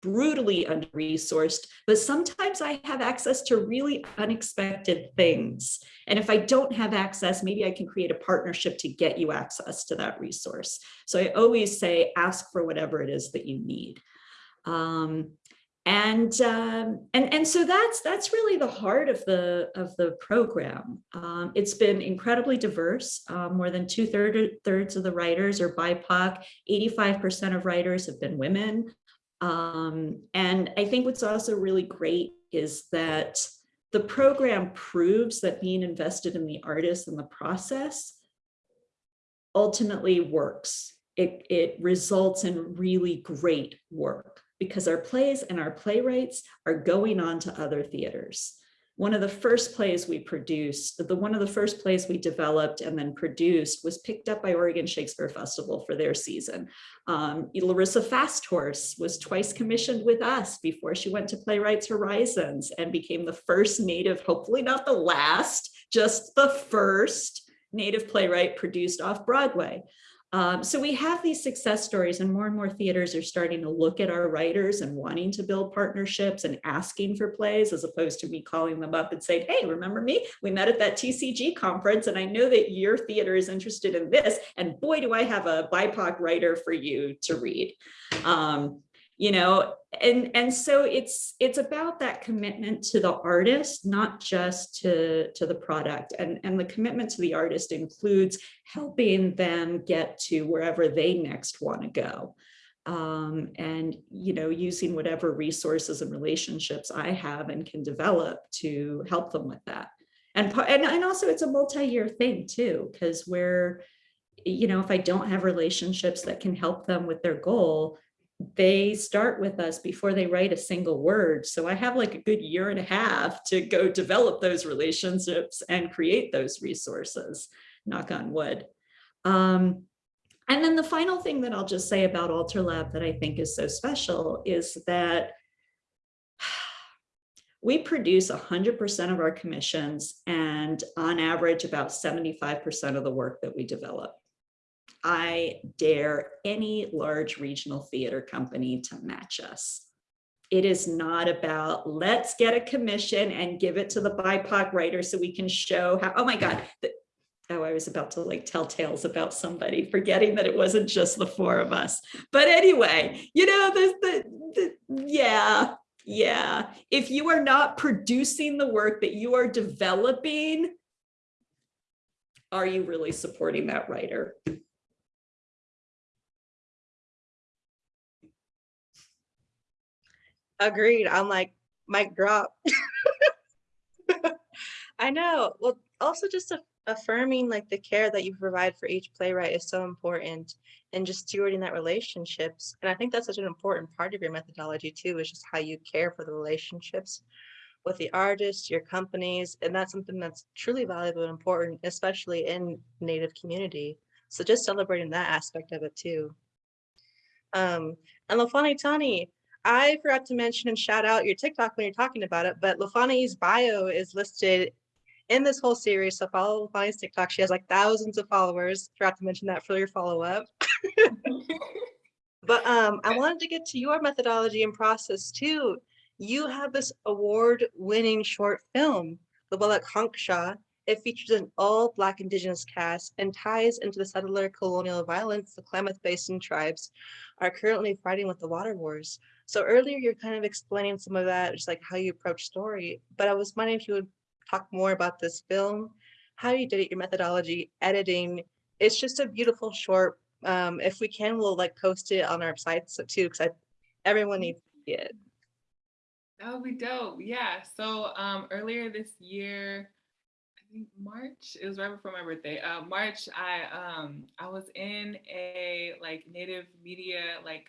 brutally under-resourced, but sometimes I have access to really unexpected things. And if I don't have access, maybe I can create a partnership to get you access to that resource. So I always say, ask for whatever it is that you need. Um, and um, and and so that's that's really the heart of the of the program. Um, it's been incredibly diverse. Um, more than two third, thirds of the writers are BIPOC. 85% of writers have been women. Um, and I think what's also really great is that the program proves that being invested in the artist and the process ultimately works. It, it results in really great work because our plays and our playwrights are going on to other theaters. One of the first plays we produced, the one of the first plays we developed and then produced was picked up by Oregon Shakespeare Festival for their season. Um, Larissa Fasthorse was twice commissioned with us before she went to Playwrights Horizons and became the first native, hopefully not the last, just the first native playwright produced off Broadway. Um, so we have these success stories and more and more theaters are starting to look at our writers and wanting to build partnerships and asking for plays as opposed to me calling them up and saying, hey, remember me? We met at that TCG conference and I know that your theater is interested in this and boy, do I have a BIPOC writer for you to read. Um, you know, and, and so it's, it's about that commitment to the artist, not just to, to the product. And, and the commitment to the artist includes helping them get to wherever they next want to go. Um, and, you know, using whatever resources and relationships I have and can develop to help them with that. And, and, and also it's a multi-year thing too, because we're, you know, if I don't have relationships that can help them with their goal, they start with us before they write a single word. So I have like a good year and a half to go develop those relationships and create those resources, knock on wood. Um, and then the final thing that I'll just say about Alter Lab that I think is so special is that we produce 100% of our commissions and on average about 75% of the work that we develop. I dare any large regional theater company to match us. It is not about let's get a commission and give it to the BIPOC writer so we can show how, oh my God, the, oh, I was about to like tell tales about somebody, forgetting that it wasn't just the four of us. But anyway, you know, the, the, the yeah, yeah. If you are not producing the work that you are developing, are you really supporting that writer? Agreed. I'm like, mic drop. I know. Well, also just affirming like the care that you provide for each playwright is so important and just stewarding that relationships. And I think that's such an important part of your methodology too, is just how you care for the relationships with the artists, your companies, and that's something that's truly valuable and important, especially in Native community. So just celebrating that aspect of it too. Um, and Lafani Tani, I forgot to mention and shout out your TikTok when you're talking about it, but Lafani's bio is listed in this whole series. So follow Lafani's TikTok. She has like thousands of followers. Forgot to mention that for your follow up. but um, I wanted to get to your methodology and process too. You have this award winning short film, The Wellak Hanksha. It features an all Black Indigenous cast and ties into the settler colonial violence the Klamath Basin tribes are currently fighting with the water wars. So earlier you're kind of explaining some of that, just like how you approach story, but I was wondering if you would talk more about this film, how you did it, your methodology, editing. It's just a beautiful short. Um, if we can, we'll like post it on our sites too, because everyone needs to see it. That would be dope. Yeah. So um, earlier this year, I think March, it was right before my birthday. Uh, March, I um, I was in a like native media like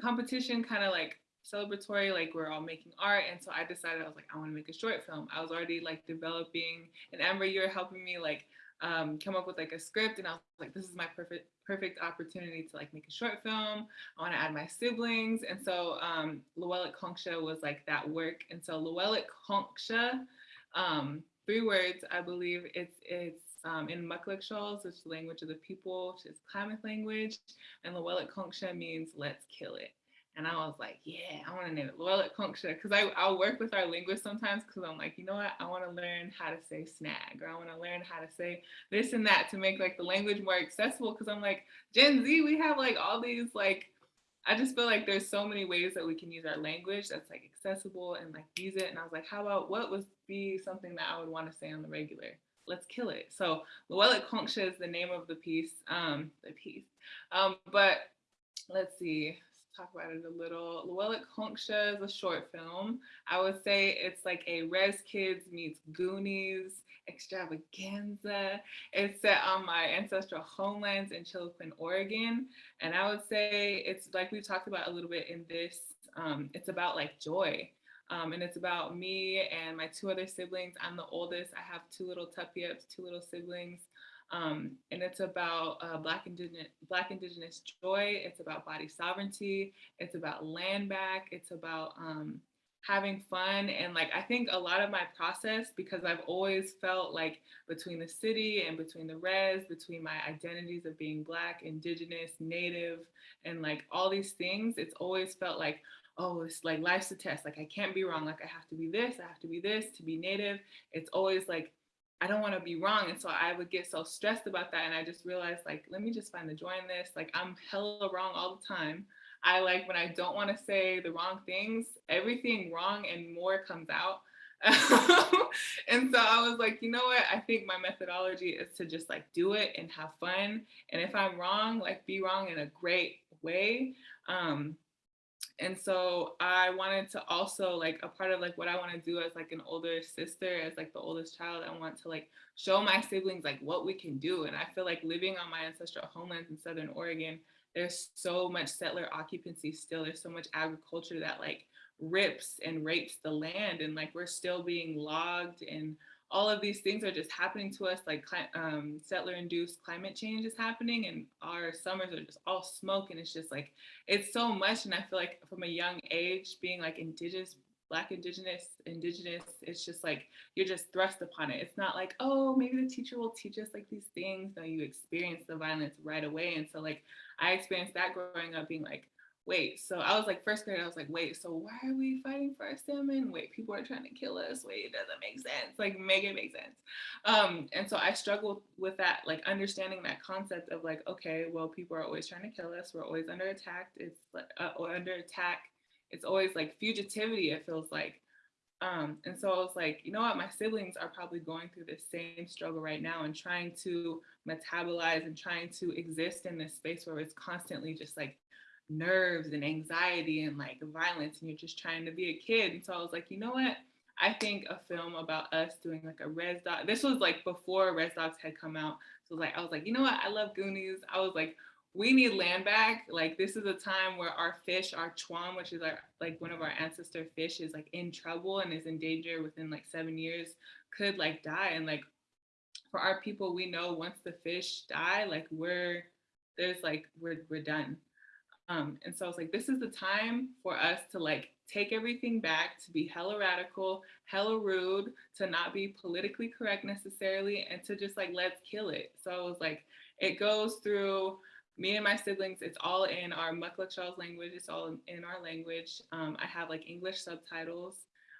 competition, kind of like celebratory, like we're all making art. And so I decided I was like, I want to make a short film. I was already like developing, and Amber, you're helping me like um, come up with like a script, and I was like, this is my perfect perfect opportunity to like make a short film. I want to add my siblings. And so um, Llewellyn Concha was like that work. And so Llewellyn Concha, um, three words, I believe it's, it's um, in Mukluk which is the language of the people, which is Klamath language. And Llewellyn Concha means let's kill it. And I was like, yeah, I want to name it Llewellyn Concha because I I'll work with our linguists sometimes because I'm like, you know what, I want to learn how to say snag or I want to learn how to say this and that to make like the language more accessible because I'm like Gen Z, we have like all these like I just feel like there's so many ways that we can use our language that's like accessible and like use it. And I was like, how about what would be something that I would want to say on the regular? Let's kill it. So Llewellyn Concha is the name of the piece, um, the piece. Um, but let's see, talk about it a little. Llewellyn Concha is a short film. I would say it's like a Res Kids meets Goonies extravaganza. It's set on my ancestral homelands in Chiloquin, Oregon. And I would say it's like we talked about a little bit in this, um, it's about like joy. Um, and it's about me and my two other siblings. I'm the oldest. I have two little tuppy-ups, two little siblings. Um, and it's about uh, Black Indigenous Black Indigenous joy. It's about body sovereignty. It's about land back. It's about um, having fun and like I think a lot of my process because I've always felt like between the city and between the res, between my identities of being Black, Indigenous, Native, and like all these things, it's always felt like oh, it's like life's a test. Like I can't be wrong. Like I have to be this. I have to be this to be Native. It's always like I don't want to be wrong. And so I would get so stressed about that. And I just realized like, let me just find the joy in this. Like I'm hella wrong all the time. I like when I don't want to say the wrong things, everything wrong and more comes out. and so I was like, you know what? I think my methodology is to just like do it and have fun. And if I'm wrong, like be wrong in a great way. Um, and so I wanted to also like a part of like what I want to do as like an older sister, as like the oldest child, I want to like show my siblings like what we can do. And I feel like living on my ancestral homelands in Southern Oregon, there's so much settler occupancy still. There's so much agriculture that like rips and rapes the land and like we're still being logged and all of these things are just happening to us like um, settler induced climate change is happening and our summers are just all smoke and it's just like it's so much and i feel like from a young age being like indigenous black indigenous indigenous it's just like you're just thrust upon it. It's not like oh maybe the teacher will teach us like these things. No you experience the violence right away. And so like i experienced that growing up being like wait, so I was like first grade, I was like, wait, so why are we fighting for our salmon? Wait, people are trying to kill us. Wait, it doesn't make sense. Like make it make sense. Um, and so I struggled with that, like understanding that concept of like, okay, well, people are always trying to kill us. We're always under attack. It's like uh, under attack. It's always like fugitivity, it feels like. Um, and so I was like, you know what, my siblings are probably going through the same struggle right now and trying to metabolize and trying to exist in this space where it's constantly just like nerves and anxiety and like violence and you're just trying to be a kid. And so I was like, you know what? I think a film about us doing like a Res Doc. This was like before Res Dogs had come out. So like I was like, you know what? I love Goonies. I was like, we need land back. Like this is a time where our fish, our chuan, which is our like one of our ancestor fish, is like in trouble and is in danger within like seven years, could like die. And like for our people, we know once the fish die, like we're there's like we're we're done. Um, and so I was like, this is the time for us to like take everything back, to be hella radical, hella rude, to not be politically correct necessarily, and to just like, let's kill it. So I was like, it goes through me and my siblings, it's all in our Mukluk language, it's all in our language. Um, I have like English subtitles,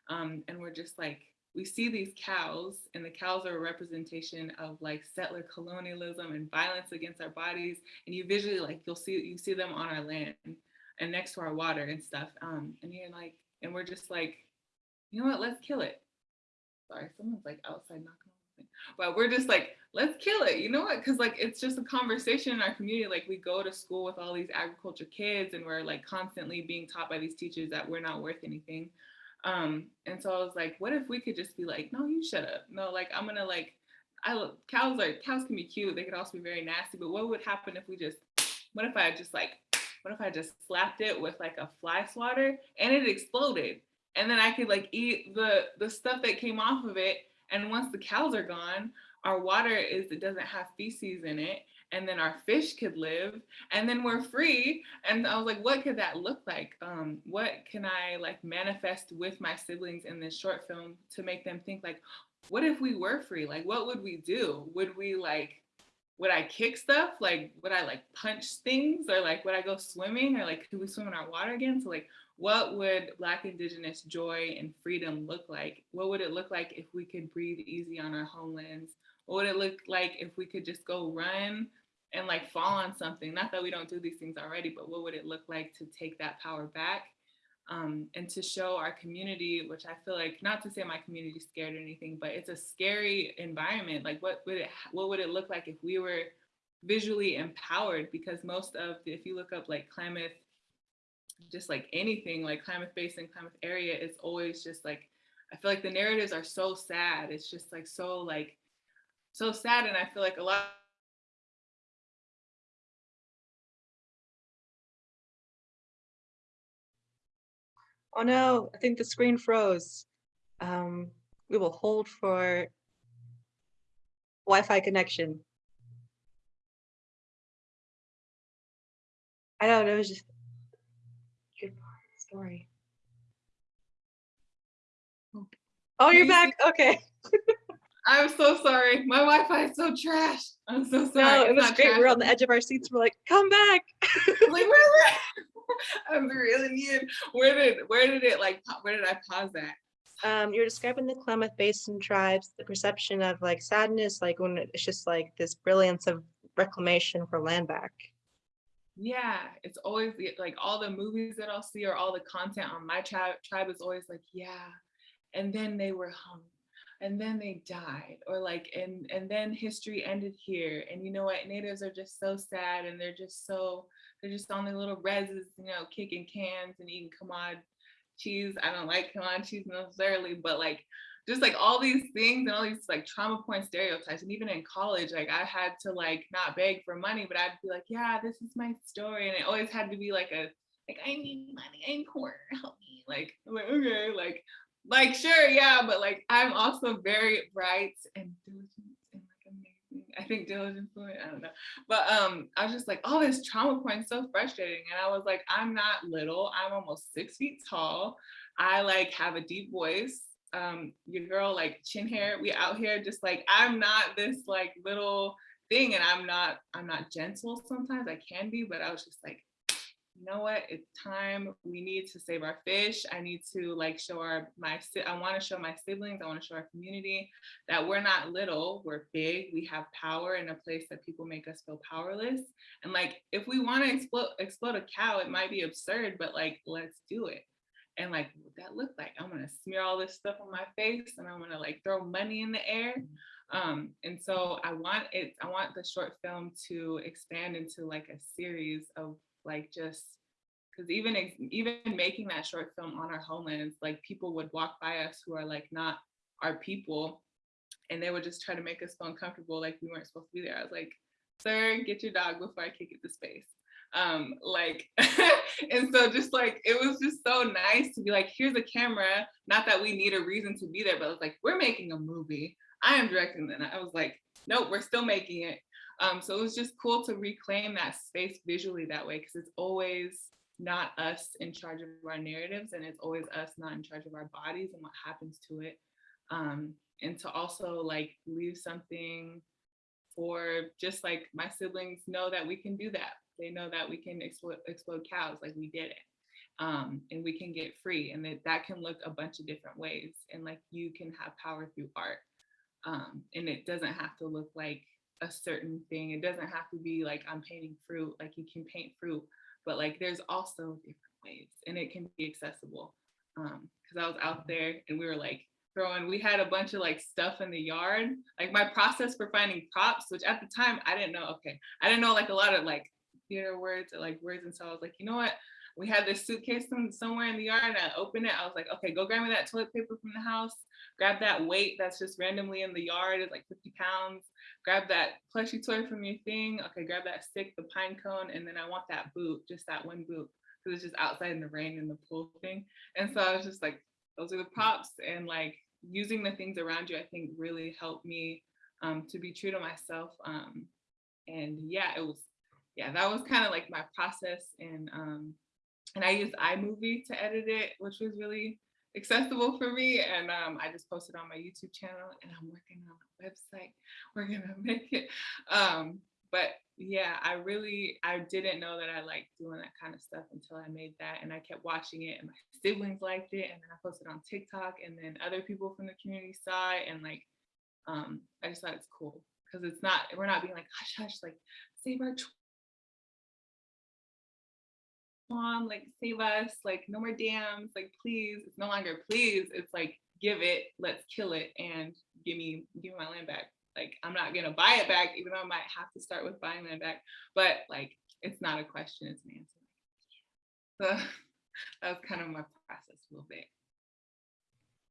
um, and we're just like we see these cows and the cows are a representation of like settler colonialism and violence against our bodies and you visually like you'll see you see them on our land and next to our water and stuff. Um, and you're like, and we're just like, you know what, let's kill it. Sorry, someone's like outside knocking on. But we're just like, let's kill it. You know what? Cause like it's just a conversation in our community. Like we go to school with all these agriculture kids and we're like constantly being taught by these teachers that we're not worth anything. Um, and so I was like, what if we could just be like, no, you shut up. No, like I'm gonna like I cows are cows can be cute. They could also be very nasty. But what would happen if we just what if I just like what if I just slapped it with like a fly swatter and it exploded? And then I could like eat the the stuff that came off of it. And once the cows are gone, our water is it doesn't have feces in it. And then our fish could live and then we're free. And I was like, what could that look like? Um, what can I like manifest with my siblings in this short film to make them think like, what if we were free? Like, what would we do? Would we like, would I kick stuff? Like, would I like punch things or like, would I go swimming or like, could we swim in our water again? So like, what would Black Indigenous joy and freedom look like? What would it look like if we could breathe easy on our homelands? What would it look like if we could just go run and like fall on something? Not that we don't do these things already, but what would it look like to take that power back? um, and to show our community, which I feel like, not to say my community scared or anything, but it's a scary environment. Like what would it, what would it look like if we were visually empowered? Because most of, the, if you look up like Klamath, just like anything like Klamath Basin, Klamath area, it's always just like, I feel like the narratives are so sad. It's just like, so like, so sad. And I feel like a lot Oh no, I think the screen froze. Um, we will hold for Wi-Fi connection. I don't know, it was just good part of the story. Oh, you're back. Okay. I'm so sorry. My Wi-Fi is so trash. I'm so sorry. No, it was great. trash. We're on the edge of our seats. We're like, come back. like where, where? I'm really needed. Where did where did it like where did I pause that? Um, you're describing the Klamath Basin tribes, the perception of like sadness, like when it's just like this brilliance of reclamation for land back. Yeah, it's always like all the movies that I'll see or all the content on my tribe tribe is always like, yeah, and then they were hung, and then they died, or like and and then history ended here. And you know what? Natives are just so sad and they're just so they're just on their little reses, you know, kicking cans and eating commod cheese. I don't like commod cheese necessarily, but like just like all these things and all these like trauma point stereotypes. And even in college, like I had to like not beg for money, but I'd be like, yeah, this is my story. And it always had to be like a like I need money, I'm poor, help me. Like like, okay, like like sure, yeah, but like I'm also very bright and diligent and like amazing. I think diligent I don't know. But um I was just like, oh, this trauma point so frustrating. And I was like, I'm not little, I'm almost six feet tall. I like have a deep voice. Um, your girl like chin hair, we out here just like I'm not this like little thing and I'm not I'm not gentle sometimes. I can be, but I was just like, you know what? It's time. We need to save our fish. I need to like show our my I want to show my siblings. I want to show our community that we're not little. We're big. We have power in a place that people make us feel powerless. And like if we want to explode explode a cow, it might be absurd, but like let's do it. And like what that look like? I'm gonna smear all this stuff on my face and I'm gonna like throw money in the air. Um, and so I want it, I want the short film to expand into like a series of like just because even even making that short film on our homelands, like people would walk by us who are like not our people, and they would just try to make us feel uncomfortable, like we weren't supposed to be there. I was like, "Sir, get your dog before I kick it to space." Um, like, and so just like it was just so nice to be like, "Here's a camera." Not that we need a reason to be there, but it was like, "We're making a movie. I am directing." And I was like, "Nope, we're still making it." Um, so it was just cool to reclaim that space visually that way because it's always not us in charge of our narratives and it's always us not in charge of our bodies and what happens to it. Um, and to also like leave something for just like my siblings know that we can do that. They know that we can explode, explode cows like we did it. Um, and we can get free and that that can look a bunch of different ways and like you can have power through art. Um, and it doesn't have to look like a certain thing. It doesn't have to be like I'm painting fruit, like you can paint fruit, but like there's also different ways and it can be accessible. Um, cause I was out there and we were like throwing, we had a bunch of like stuff in the yard. Like my process for finding props, which at the time I didn't know, okay, I didn't know like a lot of like theater words or like words. And so I was like, you know what? We had this suitcase some- somewhere in the yard and I opened it. I was like, okay, go grab me that toilet paper from the house. Grab that weight that's just randomly in the yard. It's like 50 pounds. Grab that plushie toy from your thing. Okay, grab that stick, the pine cone. And then I want that boot, just that one boot. Because it's just outside in the rain in the pool thing. And so I was just like, those are the props. And like using the things around you, I think really helped me um, to be true to myself. Um, and yeah, it was, yeah, that was kind of like my process. And um, and I used iMovie to edit it, which was really accessible for me. And um, I just posted on my YouTube channel and I'm working on a website. We're gonna make it. Um, but yeah, I really, I didn't know that I liked doing that kind of stuff until I made that. And I kept watching it and my siblings liked it. And then I posted on TikTok and then other people from the community saw it. And like, um, I just thought it's cool because it's not, we're not being like, hush, hush, like save our mom, like save us, like no more dams, like please. It's no longer please. It's like give it, let's kill it, and give me give me my land back. Like I'm not gonna buy it back, even though I might have to start with buying land back. But like it's not a question, it's an answer. So that was kind of my process a little bit.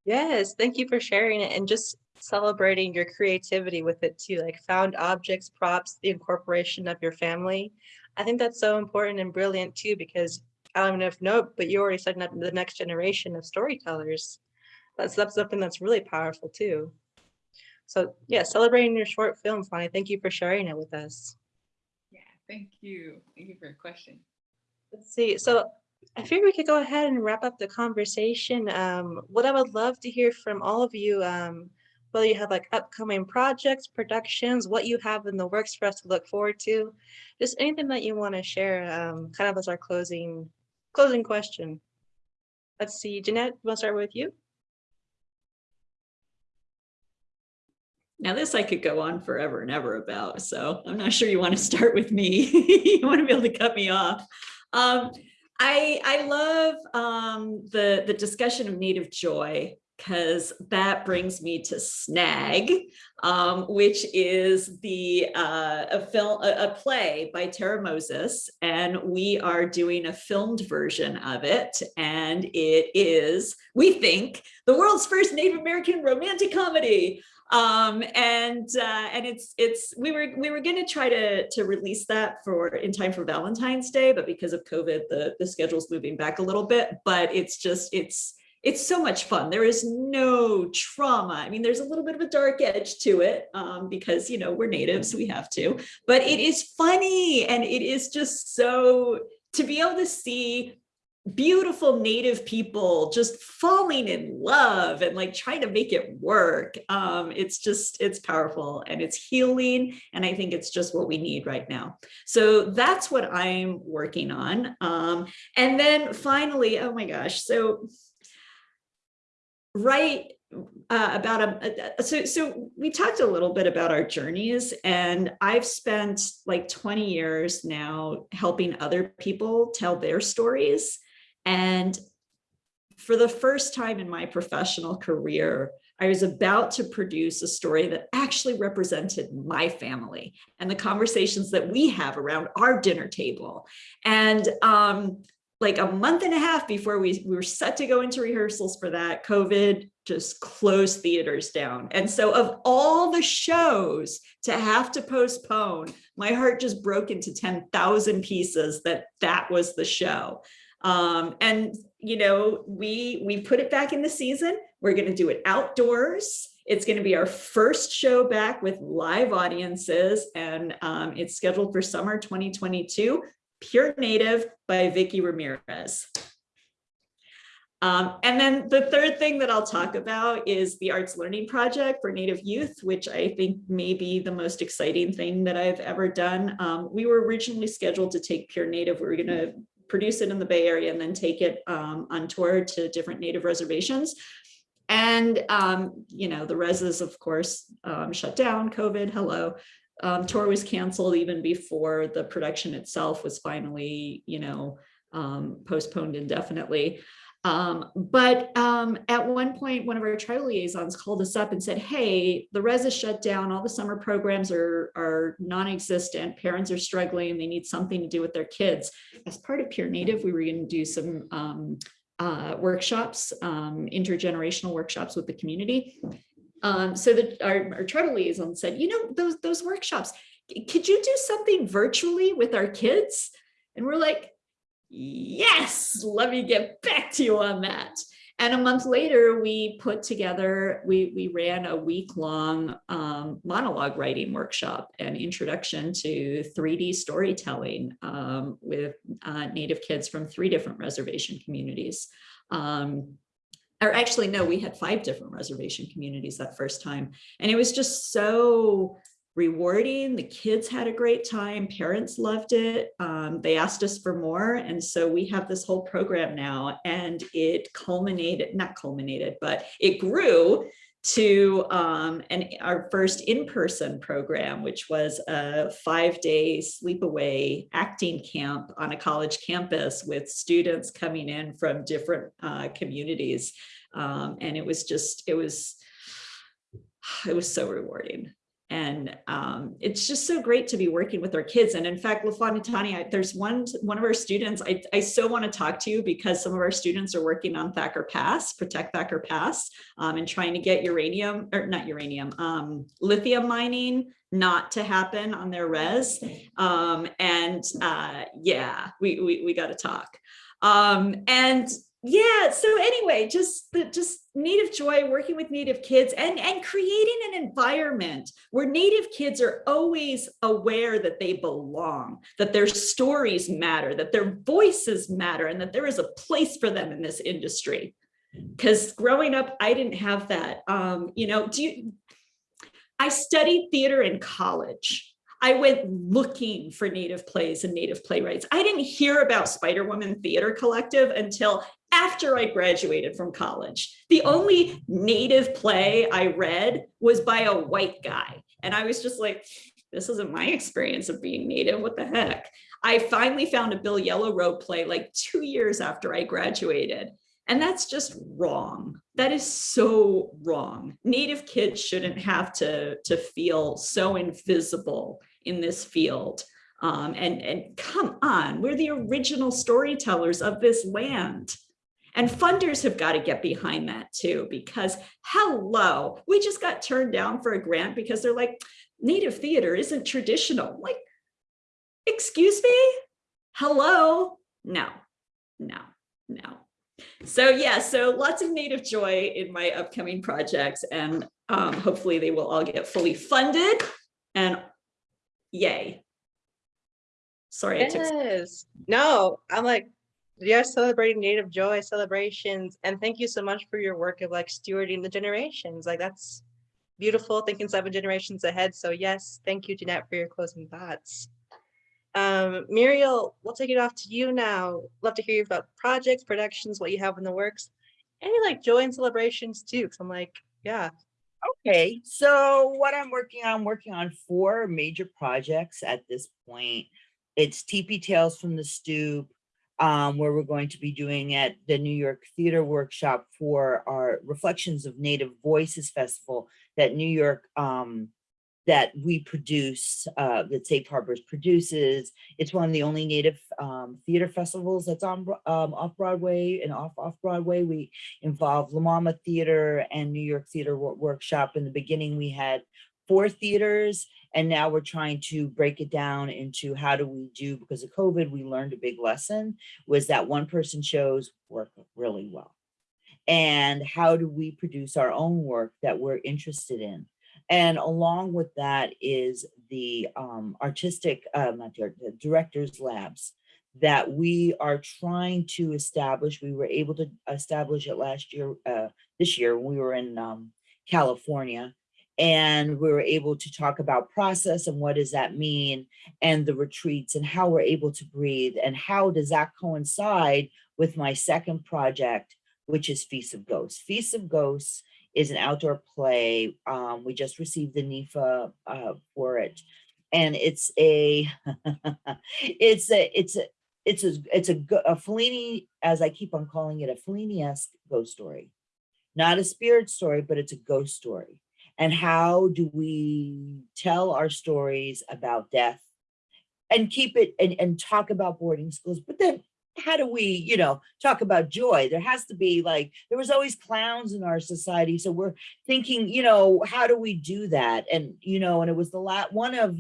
Yes, thank you for sharing it and just celebrating your creativity with it too, like found objects, props, the incorporation of your family. I think that's so important and brilliant too, because I don't know if know, but you're already setting up the next generation of storytellers. That's, that's something that's really powerful too. So yeah, celebrating your short film, Fonny. Thank you for sharing it with us. Yeah, thank you. Thank you for your question. Let's see. So I figure we could go ahead and wrap up the conversation. Um, what I would love to hear from all of you, um, whether you have like upcoming projects, productions, what you have in the works for us to look forward to, just anything that you want to share, um, kind of as our closing closing question. Let's see, Jeanette, we'll start with you. Now this I could go on forever and ever about, so I'm not sure you want to start with me. you want to be able to cut me off. Um, I, I love um, the, the discussion of native joy because that brings me to Snag, um, which is the uh, a film, a, a play by Tara Moses, and we are doing a filmed version of it, and it is, we think, the world's first Native American romantic comedy. Um and uh and it's it's we were we were going to try to to release that for in time for valentine's day but because of covid the the schedule's moving back a little bit but it's just it's it's so much fun. There is no trauma. I mean there's a little bit of a dark edge to it um because you know we're natives we have to but it is funny and it is just so to be able to see beautiful native people just falling in love and like trying to make it work um it's just it's powerful and it's healing and i think it's just what we need right now. So that's what i'm working on um and then finally oh my gosh so right uh, about a, so so we talked a little bit about our journeys and I've spent like 20 years now helping other people tell their stories and for the first time in my professional career, I was about to produce a story that actually represented my family and the conversations that we have around our dinner table. And um, like a month and a half before we, we were set to go into rehearsals for that, COVID just closed theaters down. And so of all the shows to have to postpone, my heart just broke into 10,000 pieces that that was the show. Um, and, you know, we, we put it back in the season. We're going to do it outdoors. It's going to be our first show back with live audiences and um, it's scheduled for summer 2022, Pure Native by Vickie Ramirez. Um, and then the third thing that I'll talk about is the Arts Learning Project for Native Youth, which I think may be the most exciting thing that I've ever done. Um, we were originally scheduled to take Pure Native. We were going to produce it in the Bay Area and then take it um, on tour to different native reservations. And, um, you know, the reses, of course, um, shut down, COVID, hello. Um, tour was canceled even before the production itself was finally, you know, um, postponed indefinitely. Um, but um, at one point, one of our tribal liaisons called us up and said, hey, the res is shut down, all the summer programs are, are non-existent, parents are struggling, they need something to do with their kids. As part of Pure Native, we were gonna do some um, uh, workshops, um, intergenerational workshops with the community. Um, so that our, our tribal liaison said, you know, those, those workshops, could you do something virtually with our kids? And we're like, yes, let me get back to you on that. And a month later, we put together, we, we ran a week-long um, monologue writing workshop and introduction to 3D storytelling um, with uh, Native kids from three different reservation communities. Um, or actually, no, we had five different reservation communities that first time. And it was just so rewarding. The kids had a great time. Parents loved it. Um, they asked us for more. And so we have this whole program now and it culminated, not culminated, but it grew to um, an, our first in-person program, which was a five-day sleepaway acting camp on a college campus with students coming in from different uh, communities. Um, and it was just, it was, it was so rewarding. And um, it's just so great to be working with our kids. And in fact, LaFontanani, I- there's one, one of our students, I, I so want to talk to you because some of our students are working on Thacker Pass, Protect Thacker Pass, um, and trying to get uranium, or not uranium, um, lithium mining not to happen on their res. Um, and uh, yeah, we, we, we got to talk. Um, and yeah, so anyway, just the just native joy working with native kids and and creating an environment where native kids are always aware that they belong, that their stories matter, that their voices matter, and that there is a place for them in this industry. Because growing up, I didn't have that. Um, you know, do you I studied theater in college. I went looking for native plays and native playwrights. I didn't hear about Spider Woman Theater Collective until after I graduated from college. The only native play I read was by a white guy. And I was just like, this isn't my experience of being native. What the heck? I finally found a Bill Yellow Robe play like two years after I graduated. And that's just wrong. That is so wrong. Native kids shouldn't have to, to feel so invisible in this field. Um, and, and come on, we're the original storytellers of this land. And funders have got to get behind that too, because hello, we just got turned down for a grant because they're like, native theater isn't traditional. Like, excuse me? Hello? No, no, no. So yeah, so lots of native joy in my upcoming projects and um, hopefully they will all get fully funded and yay. Sorry, I took Yes. No, I'm like, you're celebrating Native Joy celebrations. And thank you so much for your work of like stewarding the generations. Like that's beautiful, thinking seven generations ahead. So yes, thank you, Jeanette, for your closing thoughts. Um, Muriel, we'll take it off to you now. Love to hear you about projects, productions, what you have in the works. Any like joy and celebrations too, because I'm like, yeah, Okay, so what I'm working on, I'm working on four major projects at this point. It's TP Tales from the Stoop, um, where we're going to be doing at the New York Theater Workshop for our Reflections of Native Voices Festival that New York, um, that we produce, uh, that Safe Harbors produces. It's one of the only Native, um, theater festivals that's on, um, off Broadway and off, off Broadway. We involve La Mama Theater and New York Theater Workshop. In the beginning, we had four theaters, and now we're trying to break it down into how do we do, because of COVID, we learned a big lesson, was that one person shows work really well. And how do we produce our own work that we're interested in? And along with that is the um, artistic, uh, not the the directors labs that we are trying to establish. We were able to establish it last year, uh, this year, when we were in um, California. And we were able to talk about process and what does that mean and the retreats and how we're able to breathe and how does that coincide with my second project, which is Feast of Ghosts. Feast of Ghosts is an outdoor play. Um, we just received the NIFA uh, for it. and it's a it's a it's a it's a it's a, a Fellini, as I keep on calling it, a Fellini-esque ghost story. Not a spirit story, but it's a ghost story. And how do we tell our stories about death and keep it and, and talk about boarding schools? But then how do we, you know, talk about joy? There has to be like, there was always clowns in our society. So we're thinking, you know, how do we do that? And, you know, and it was the last one of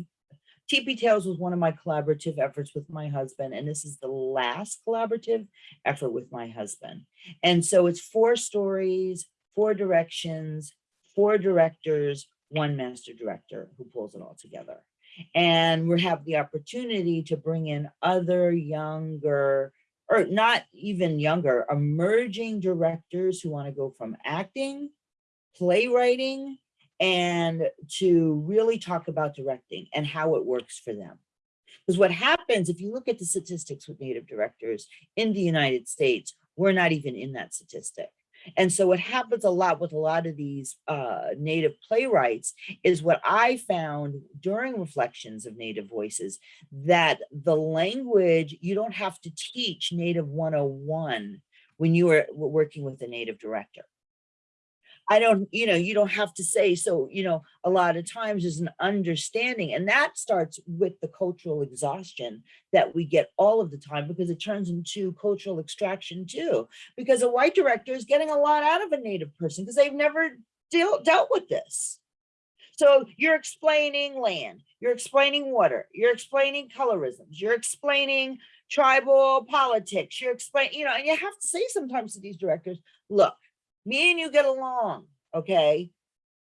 TP Tales was one of my collaborative efforts with my husband, and this is the last collaborative effort with my husband. And so it's four stories, four directions, four directors, one master director who pulls it all together. And we have the opportunity to bring in other younger, or not even younger, emerging directors who want to go from acting, playwriting, and to really talk about directing and how it works for them. Because what happens, if you look at the statistics with Native directors in the United States, we're not even in that statistic. And so what happens a lot with a lot of these uh, Native playwrights is what I found during reflections of Native voices, that the language, you don't have to teach Native 101 when you are working with a Native director. I don't, you know, you don't have to say, so, you know, a lot of times there's an understanding and that starts with the cultural exhaustion that we get all of the time because it turns into cultural extraction too. Because a white director is getting a lot out of a native person because they've never deal, dealt with this. So you're explaining land, you're explaining water, you're explaining colorisms, you're explaining tribal politics, you're explaining, you know, and you have to say sometimes to these directors, look, me and you get along, okay?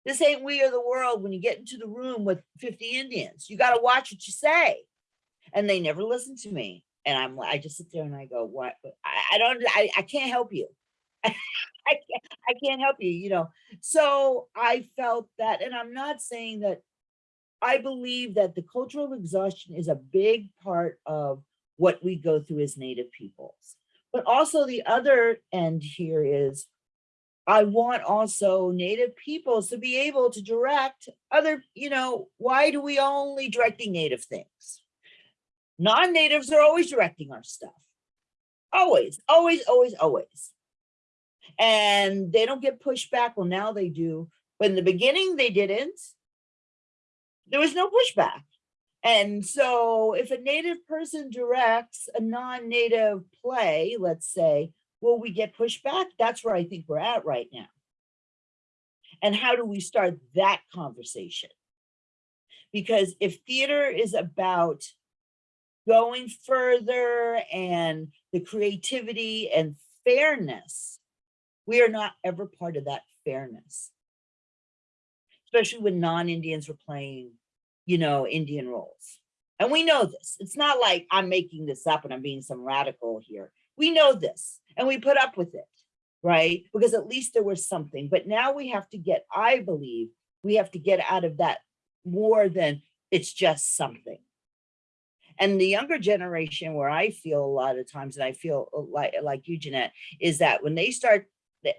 This ain't We Are the World when you get into the room with 50 Indians. You got to watch what you say. And they never listen to me. And I'm I just sit there and I go, what? I, I don't, I, I can't help you. I can't, I can't help you, you know. So I felt that, and I'm not saying that I believe that the cultural exhaustion is a big part of what we go through as Native peoples. But also the other end here is I want also Native peoples to be able to direct other, you know, why do we only directing Native things? Non-natives are always directing our stuff. Always, always, always, always. And they don't get pushed back. Well, now they do. But in the beginning, they didn't. There was no pushback. And so if a native person directs a non-native play, let's say, will we get pushback? That's where I think we're at right now. And how do we start that conversation? Because if theater is about going further and the creativity and fairness, we are not ever part of that fairness. Especially when non-Indians were playing, you know, Indian roles. And we know this. It's not like I'm making this up and I'm being some radical here. We know this and we put up with it, right? Because at least there was something. But now we have to get, I believe, we have to get out of that more than it's just something. And the younger generation, where I feel a lot of times, and I feel like like you, Jeanette, is that when they start,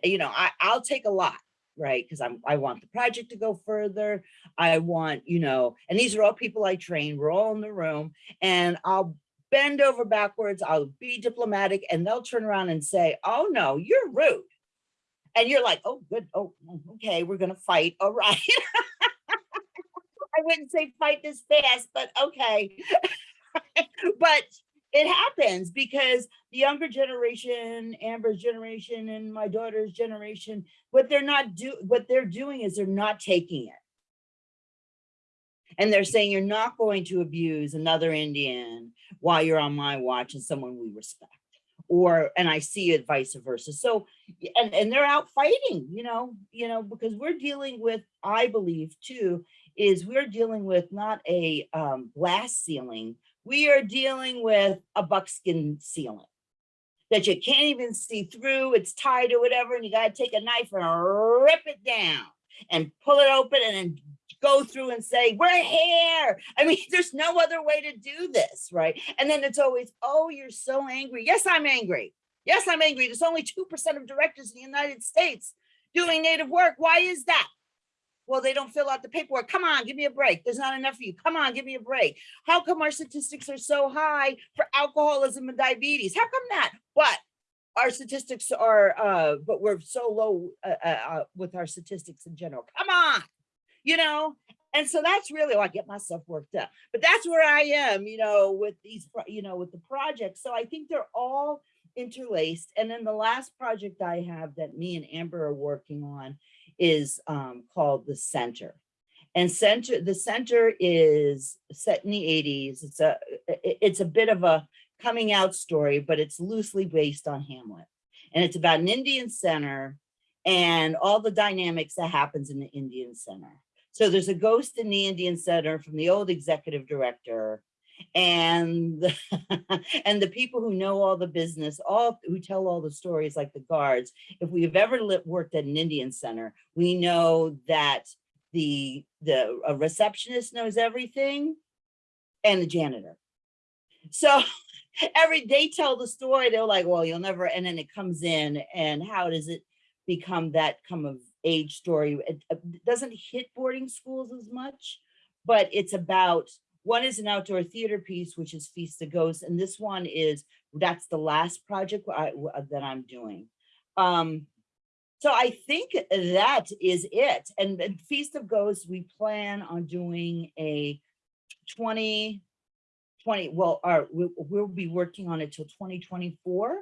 you know, I, I'll take a lot, right? Because I'm I want the project to go further. I want, you know, and these are all people I train. We're all in the room, and I'll bend over backwards. I'll be diplomatic, and they'll turn around and say, "Oh no, you're rude," and you're like, "Oh good, oh mm, okay, we're gonna fight. All right." I wouldn't say fight this fast, but okay. but it happens because the younger generation, Amber's generation and my daughter's generation, what they're not do what they're doing is they're not taking it. And they're saying you're not going to abuse another Indian while you're on my watch and someone we respect. Or and I see it vice versa. So and, and they're out fighting, you know, you know, because we're dealing with, I believe too, is we're dealing with not a um, glass ceiling, we are dealing with a buckskin ceiling that you can't even see through, it's tied or whatever, and you gotta take a knife and rip it down and pull it open and then go through and say, we're here. I mean, there's no other way to do this, right? And then it's always, oh, you're so angry. Yes, I'm angry. Yes, I'm angry. There's only 2% of directors in the United States doing native work. Why is that? well, they don't fill out the paperwork. Come on, give me a break. There's not enough for you. Come on, give me a break. How come our statistics are so high for alcoholism and diabetes? How come that? But our statistics are, uh, but we're so low uh, uh, uh, with our statistics in general. Come on, you know? And so that's really, oh, I get myself worked up, but that's where I am, you know, with these, you know, with the projects. So I think they're all interlaced. And then the last project I have that me and Amber are working on is um, called the Center. And center, the center is set in the 80s. It's a, it's a bit of a coming out story, but it's loosely based on Hamlet. And it's about an Indian center and all the dynamics that happens in the Indian center. So there's a ghost in the Indian center from the old executive director and and the people who know all the business, all who tell all the stories like the guards. If we've ever lit, worked at an Indian center, we know that the the a receptionist knows everything and the janitor. So every they tell the story, they're like, well, you'll never, and then it comes in and how does it become that come of age story? It uh, it doesn't hit boarding schools as much, but it's about, one is an outdoor theater piece, which is Feast of Ghosts, and this one is, that's the last project I- that I'm doing. Um, so I think that is it. And and Feast of Ghosts, we plan on doing a 20, 20, well, our, we, we'll be working on it till 2024,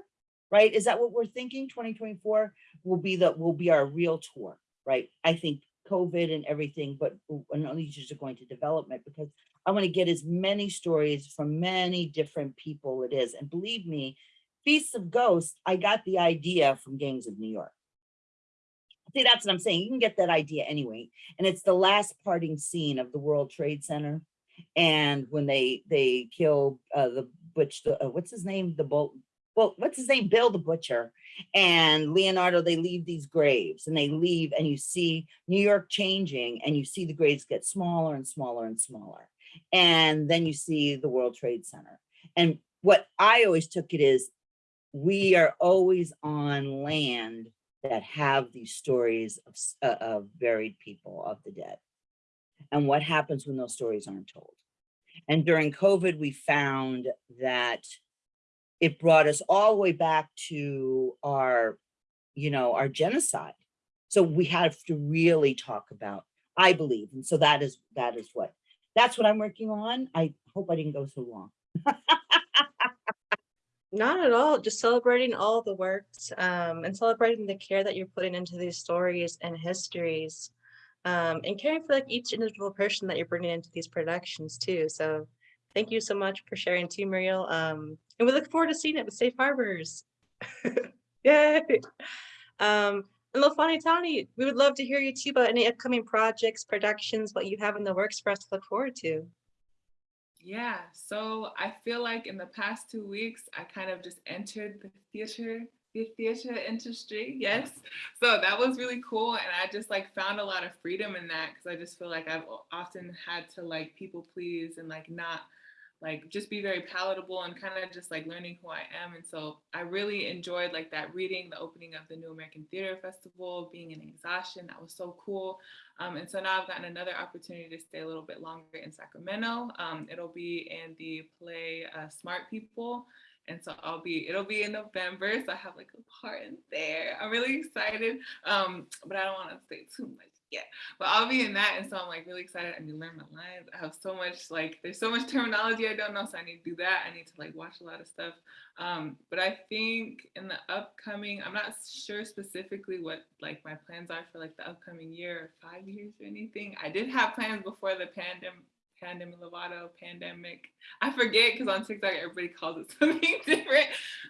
right? Is that what we're thinking? 2024 will be the, will be our real tour, right? I think COVID and everything, but and all these are going to development because I want to get as many stories from many different people it is. And believe me, Feasts of Ghosts, I got the idea from Gangs of New York. See, that's what I'm saying. You can get that idea anyway. And it's the last parting scene of the World Trade Center. And when they they kill uh, the butch, the, uh, what's his name? The bolt. Well, what's his name? Bill the Butcher and Leonardo, they leave these graves and they leave and you see New York changing and you see the graves get smaller and smaller and smaller. And then you see the World Trade Center. And what I always took it is we are always on land that have these stories of, uh, of buried people of the dead and what happens when those stories aren't told. And during COVID, we found that it brought us all the way back to our, you know, our genocide. So we have to really talk about, I believe, and so that is that is what that's what I'm working on. I hope I didn't go so long. Not at all, just celebrating all the works um, and celebrating the care that you're putting into these stories and histories. Um, and caring for like each individual person that you're bringing into these productions too. So thank you so much for sharing too, Muriel. Um, and we look forward to seeing it with Safe Harbors. Yay! Um, and Lafani Tani, we would love to hear you too about any upcoming projects, productions, what you have in the works for us to look forward to. Yeah, so I feel like in the past two weeks, I kind of just entered the theater, the theater industry. Yes. So that was really cool. And I just like found a lot of freedom in that because I just feel like I've often had to like people please and like not like just be very palatable and kind of just like learning who I am. And so I really enjoyed like that reading, the opening of the New American Theater Festival, being in exhaustion. That was so cool. Um, and so now I've gotten another opportunity to stay a little bit longer in Sacramento. Um, it'll be in the play uh, Smart People. And so I'll be, it'll be in November. So I have like a part in there. I'm really excited. Um, but I don't want to say too much yet. But I'll be in that. And so I'm like really excited. I need to learn my lines. I have so much, like, there's so much terminology I don't know. So I need to do that. I need to like watch a lot of stuff. Um, but I think in the upcoming, I'm not sure specifically what like my plans are for like the upcoming year or five years or anything. I did have plans before the pandemic, pandemic, Lovato, pandemic. I forget because on TikTok everybody calls it something different.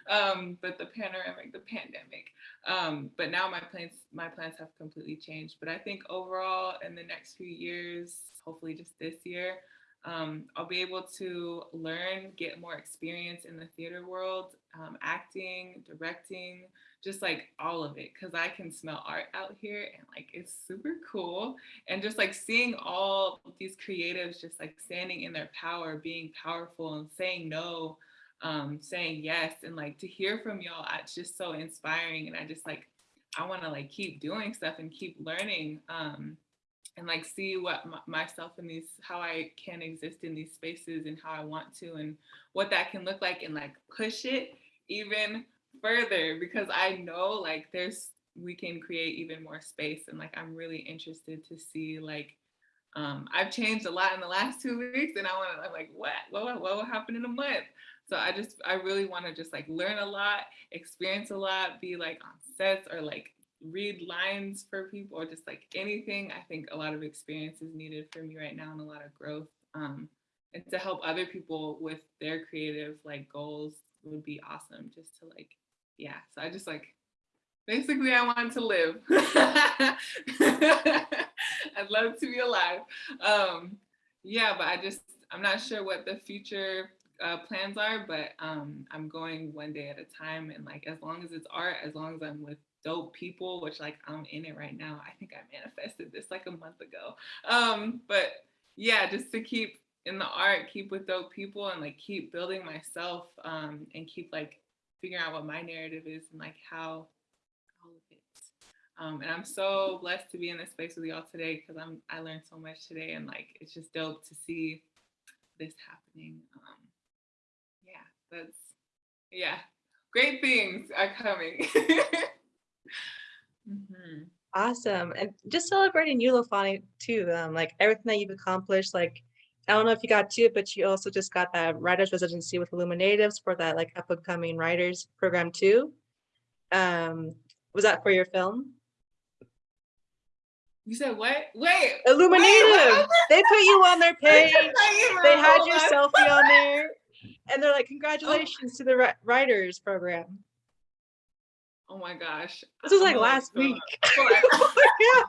Um, but the panoramic, the pandemic. Um, but now my plans, my plans have completely changed. But I think overall in the next few years, hopefully just this year, um, I'll be able to learn, get more experience in the theater world, um, acting, directing, just like all of it, because I can smell art out here and like it's super cool. And just like seeing all these creatives just like standing in their power, being powerful and saying no, um, saying yes, and like to hear from y'all, it's just so inspiring. And I just like, I want to like keep doing stuff and keep learning. Um, and like see what myself in these how I can exist in these spaces and how I want to and what that can look like and like push it even further because I know like there's we can create even more space and like I'm really interested to see like um I've changed a lot in the last two weeks and I want to I'm like what? What what what will happen in a month? So I just I really want to just like learn a lot experience a lot be like on sets or like read lines for people or just like anything. I think a lot of experience is needed for me right now and a lot of growth um and to help other people with their creative like goals would be awesome just to like yeah so i just like basically i want to live. I'd love to be alive. Um yeah but i just i'm not sure what the future uh, plans are but um i'm going one day at a time and like as long as it's art as long as i'm with dope people which like i'm in it right now i think i manifested this like a month ago. Um but yeah just to keep in the art, keep with dope people and like keep building myself um, and keep like figuring out what my narrative is and like how all of it. Um, and I'm so blessed to be in this space with y'all today because I'm I learned so much today and like it's just dope to see this happening. Um, yeah, that's yeah, great things are coming. Mhm. Awesome. And just celebrating you, Lafani, too. Um, like everything that you've accomplished, like I don't know if you got to it, but you also just got that writer's residency with Illuminatives for that like up and coming writers program too. Um, was that for your film? You said what? Wait. Illuminative. They put you on their page. They had your selfie on there, and they're like, "Congratulations to the writers program." Oh my gosh. This was like last week. fill up. yeah.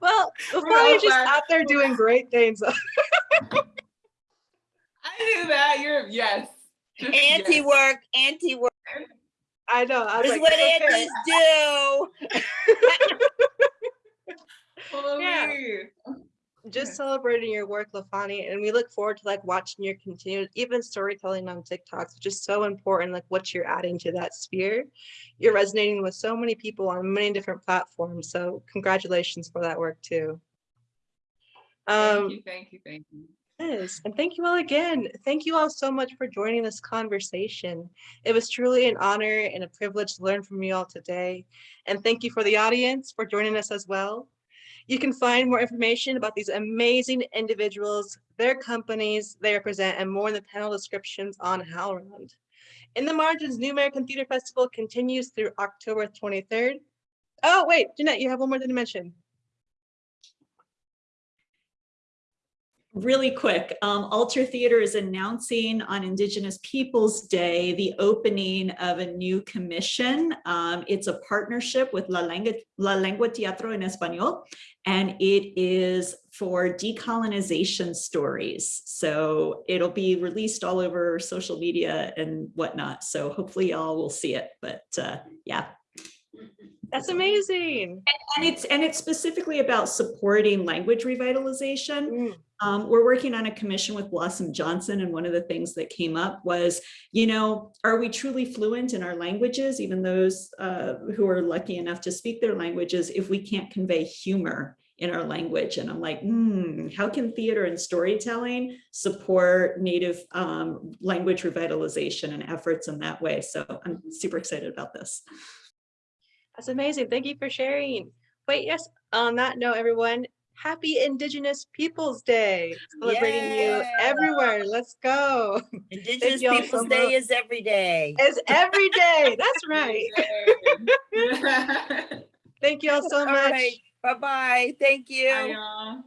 Well, We're just out there doing great things. I knew that. You're yes. Anti-work, anti-work I know. I was is like, what "Okay." antis do. Holy. Just celebrating your work, Lafani, and we look forward to like watching your continued even storytelling on TikToks, which is so important, like what you're adding to that sphere. You're resonating with so many people on many different platforms. So congratulations for that work too. Thank Um, you, thank you, thank you. yes, and thank you all again. Thank you all so much for joining this conversation. It was truly an honor and a privilege to learn from you all today. And thank you for the audience for joining us as well. You can find more information about these amazing individuals, their companies they represent, and more in the panel descriptions on HowlRound. In the Margins, New American Theater Festival continues through October 23rd. Oh, wait, Jeanette, you have one more thing to mention. Really quick, um, Alter Theater is announcing on Indigenous Peoples Day the opening of a new commission. Um, it's a partnership with La Lengua, La Lengua Teatro en Español, and it is for decolonization stories. So it'll be released all over social media and whatnot. So hopefully y'all will see it. But uh, yeah, That's amazing. and it's and it's specifically about supporting language revitalization. Mm, Um, we're working on a commission with Blossom Johnson, and one of the things that came up was, you know, are we truly fluent in our languages, even those uh, who are lucky enough to speak their languages, if we can't convey humor in our language? And I'm like, hmm, how can theater and storytelling support Native um, language revitalization and efforts in that way? So I'm super excited about this. That's amazing. Thank you for sharing. Wait, yes, on that note, everyone, happy Indigenous Peoples Day. Celebrating you everywhere. Let's go. Indigenous y'all so Peoples Day is every day. It's every day. That's right. Thank you all so All much. right, Bye-bye. Thank you. y'all.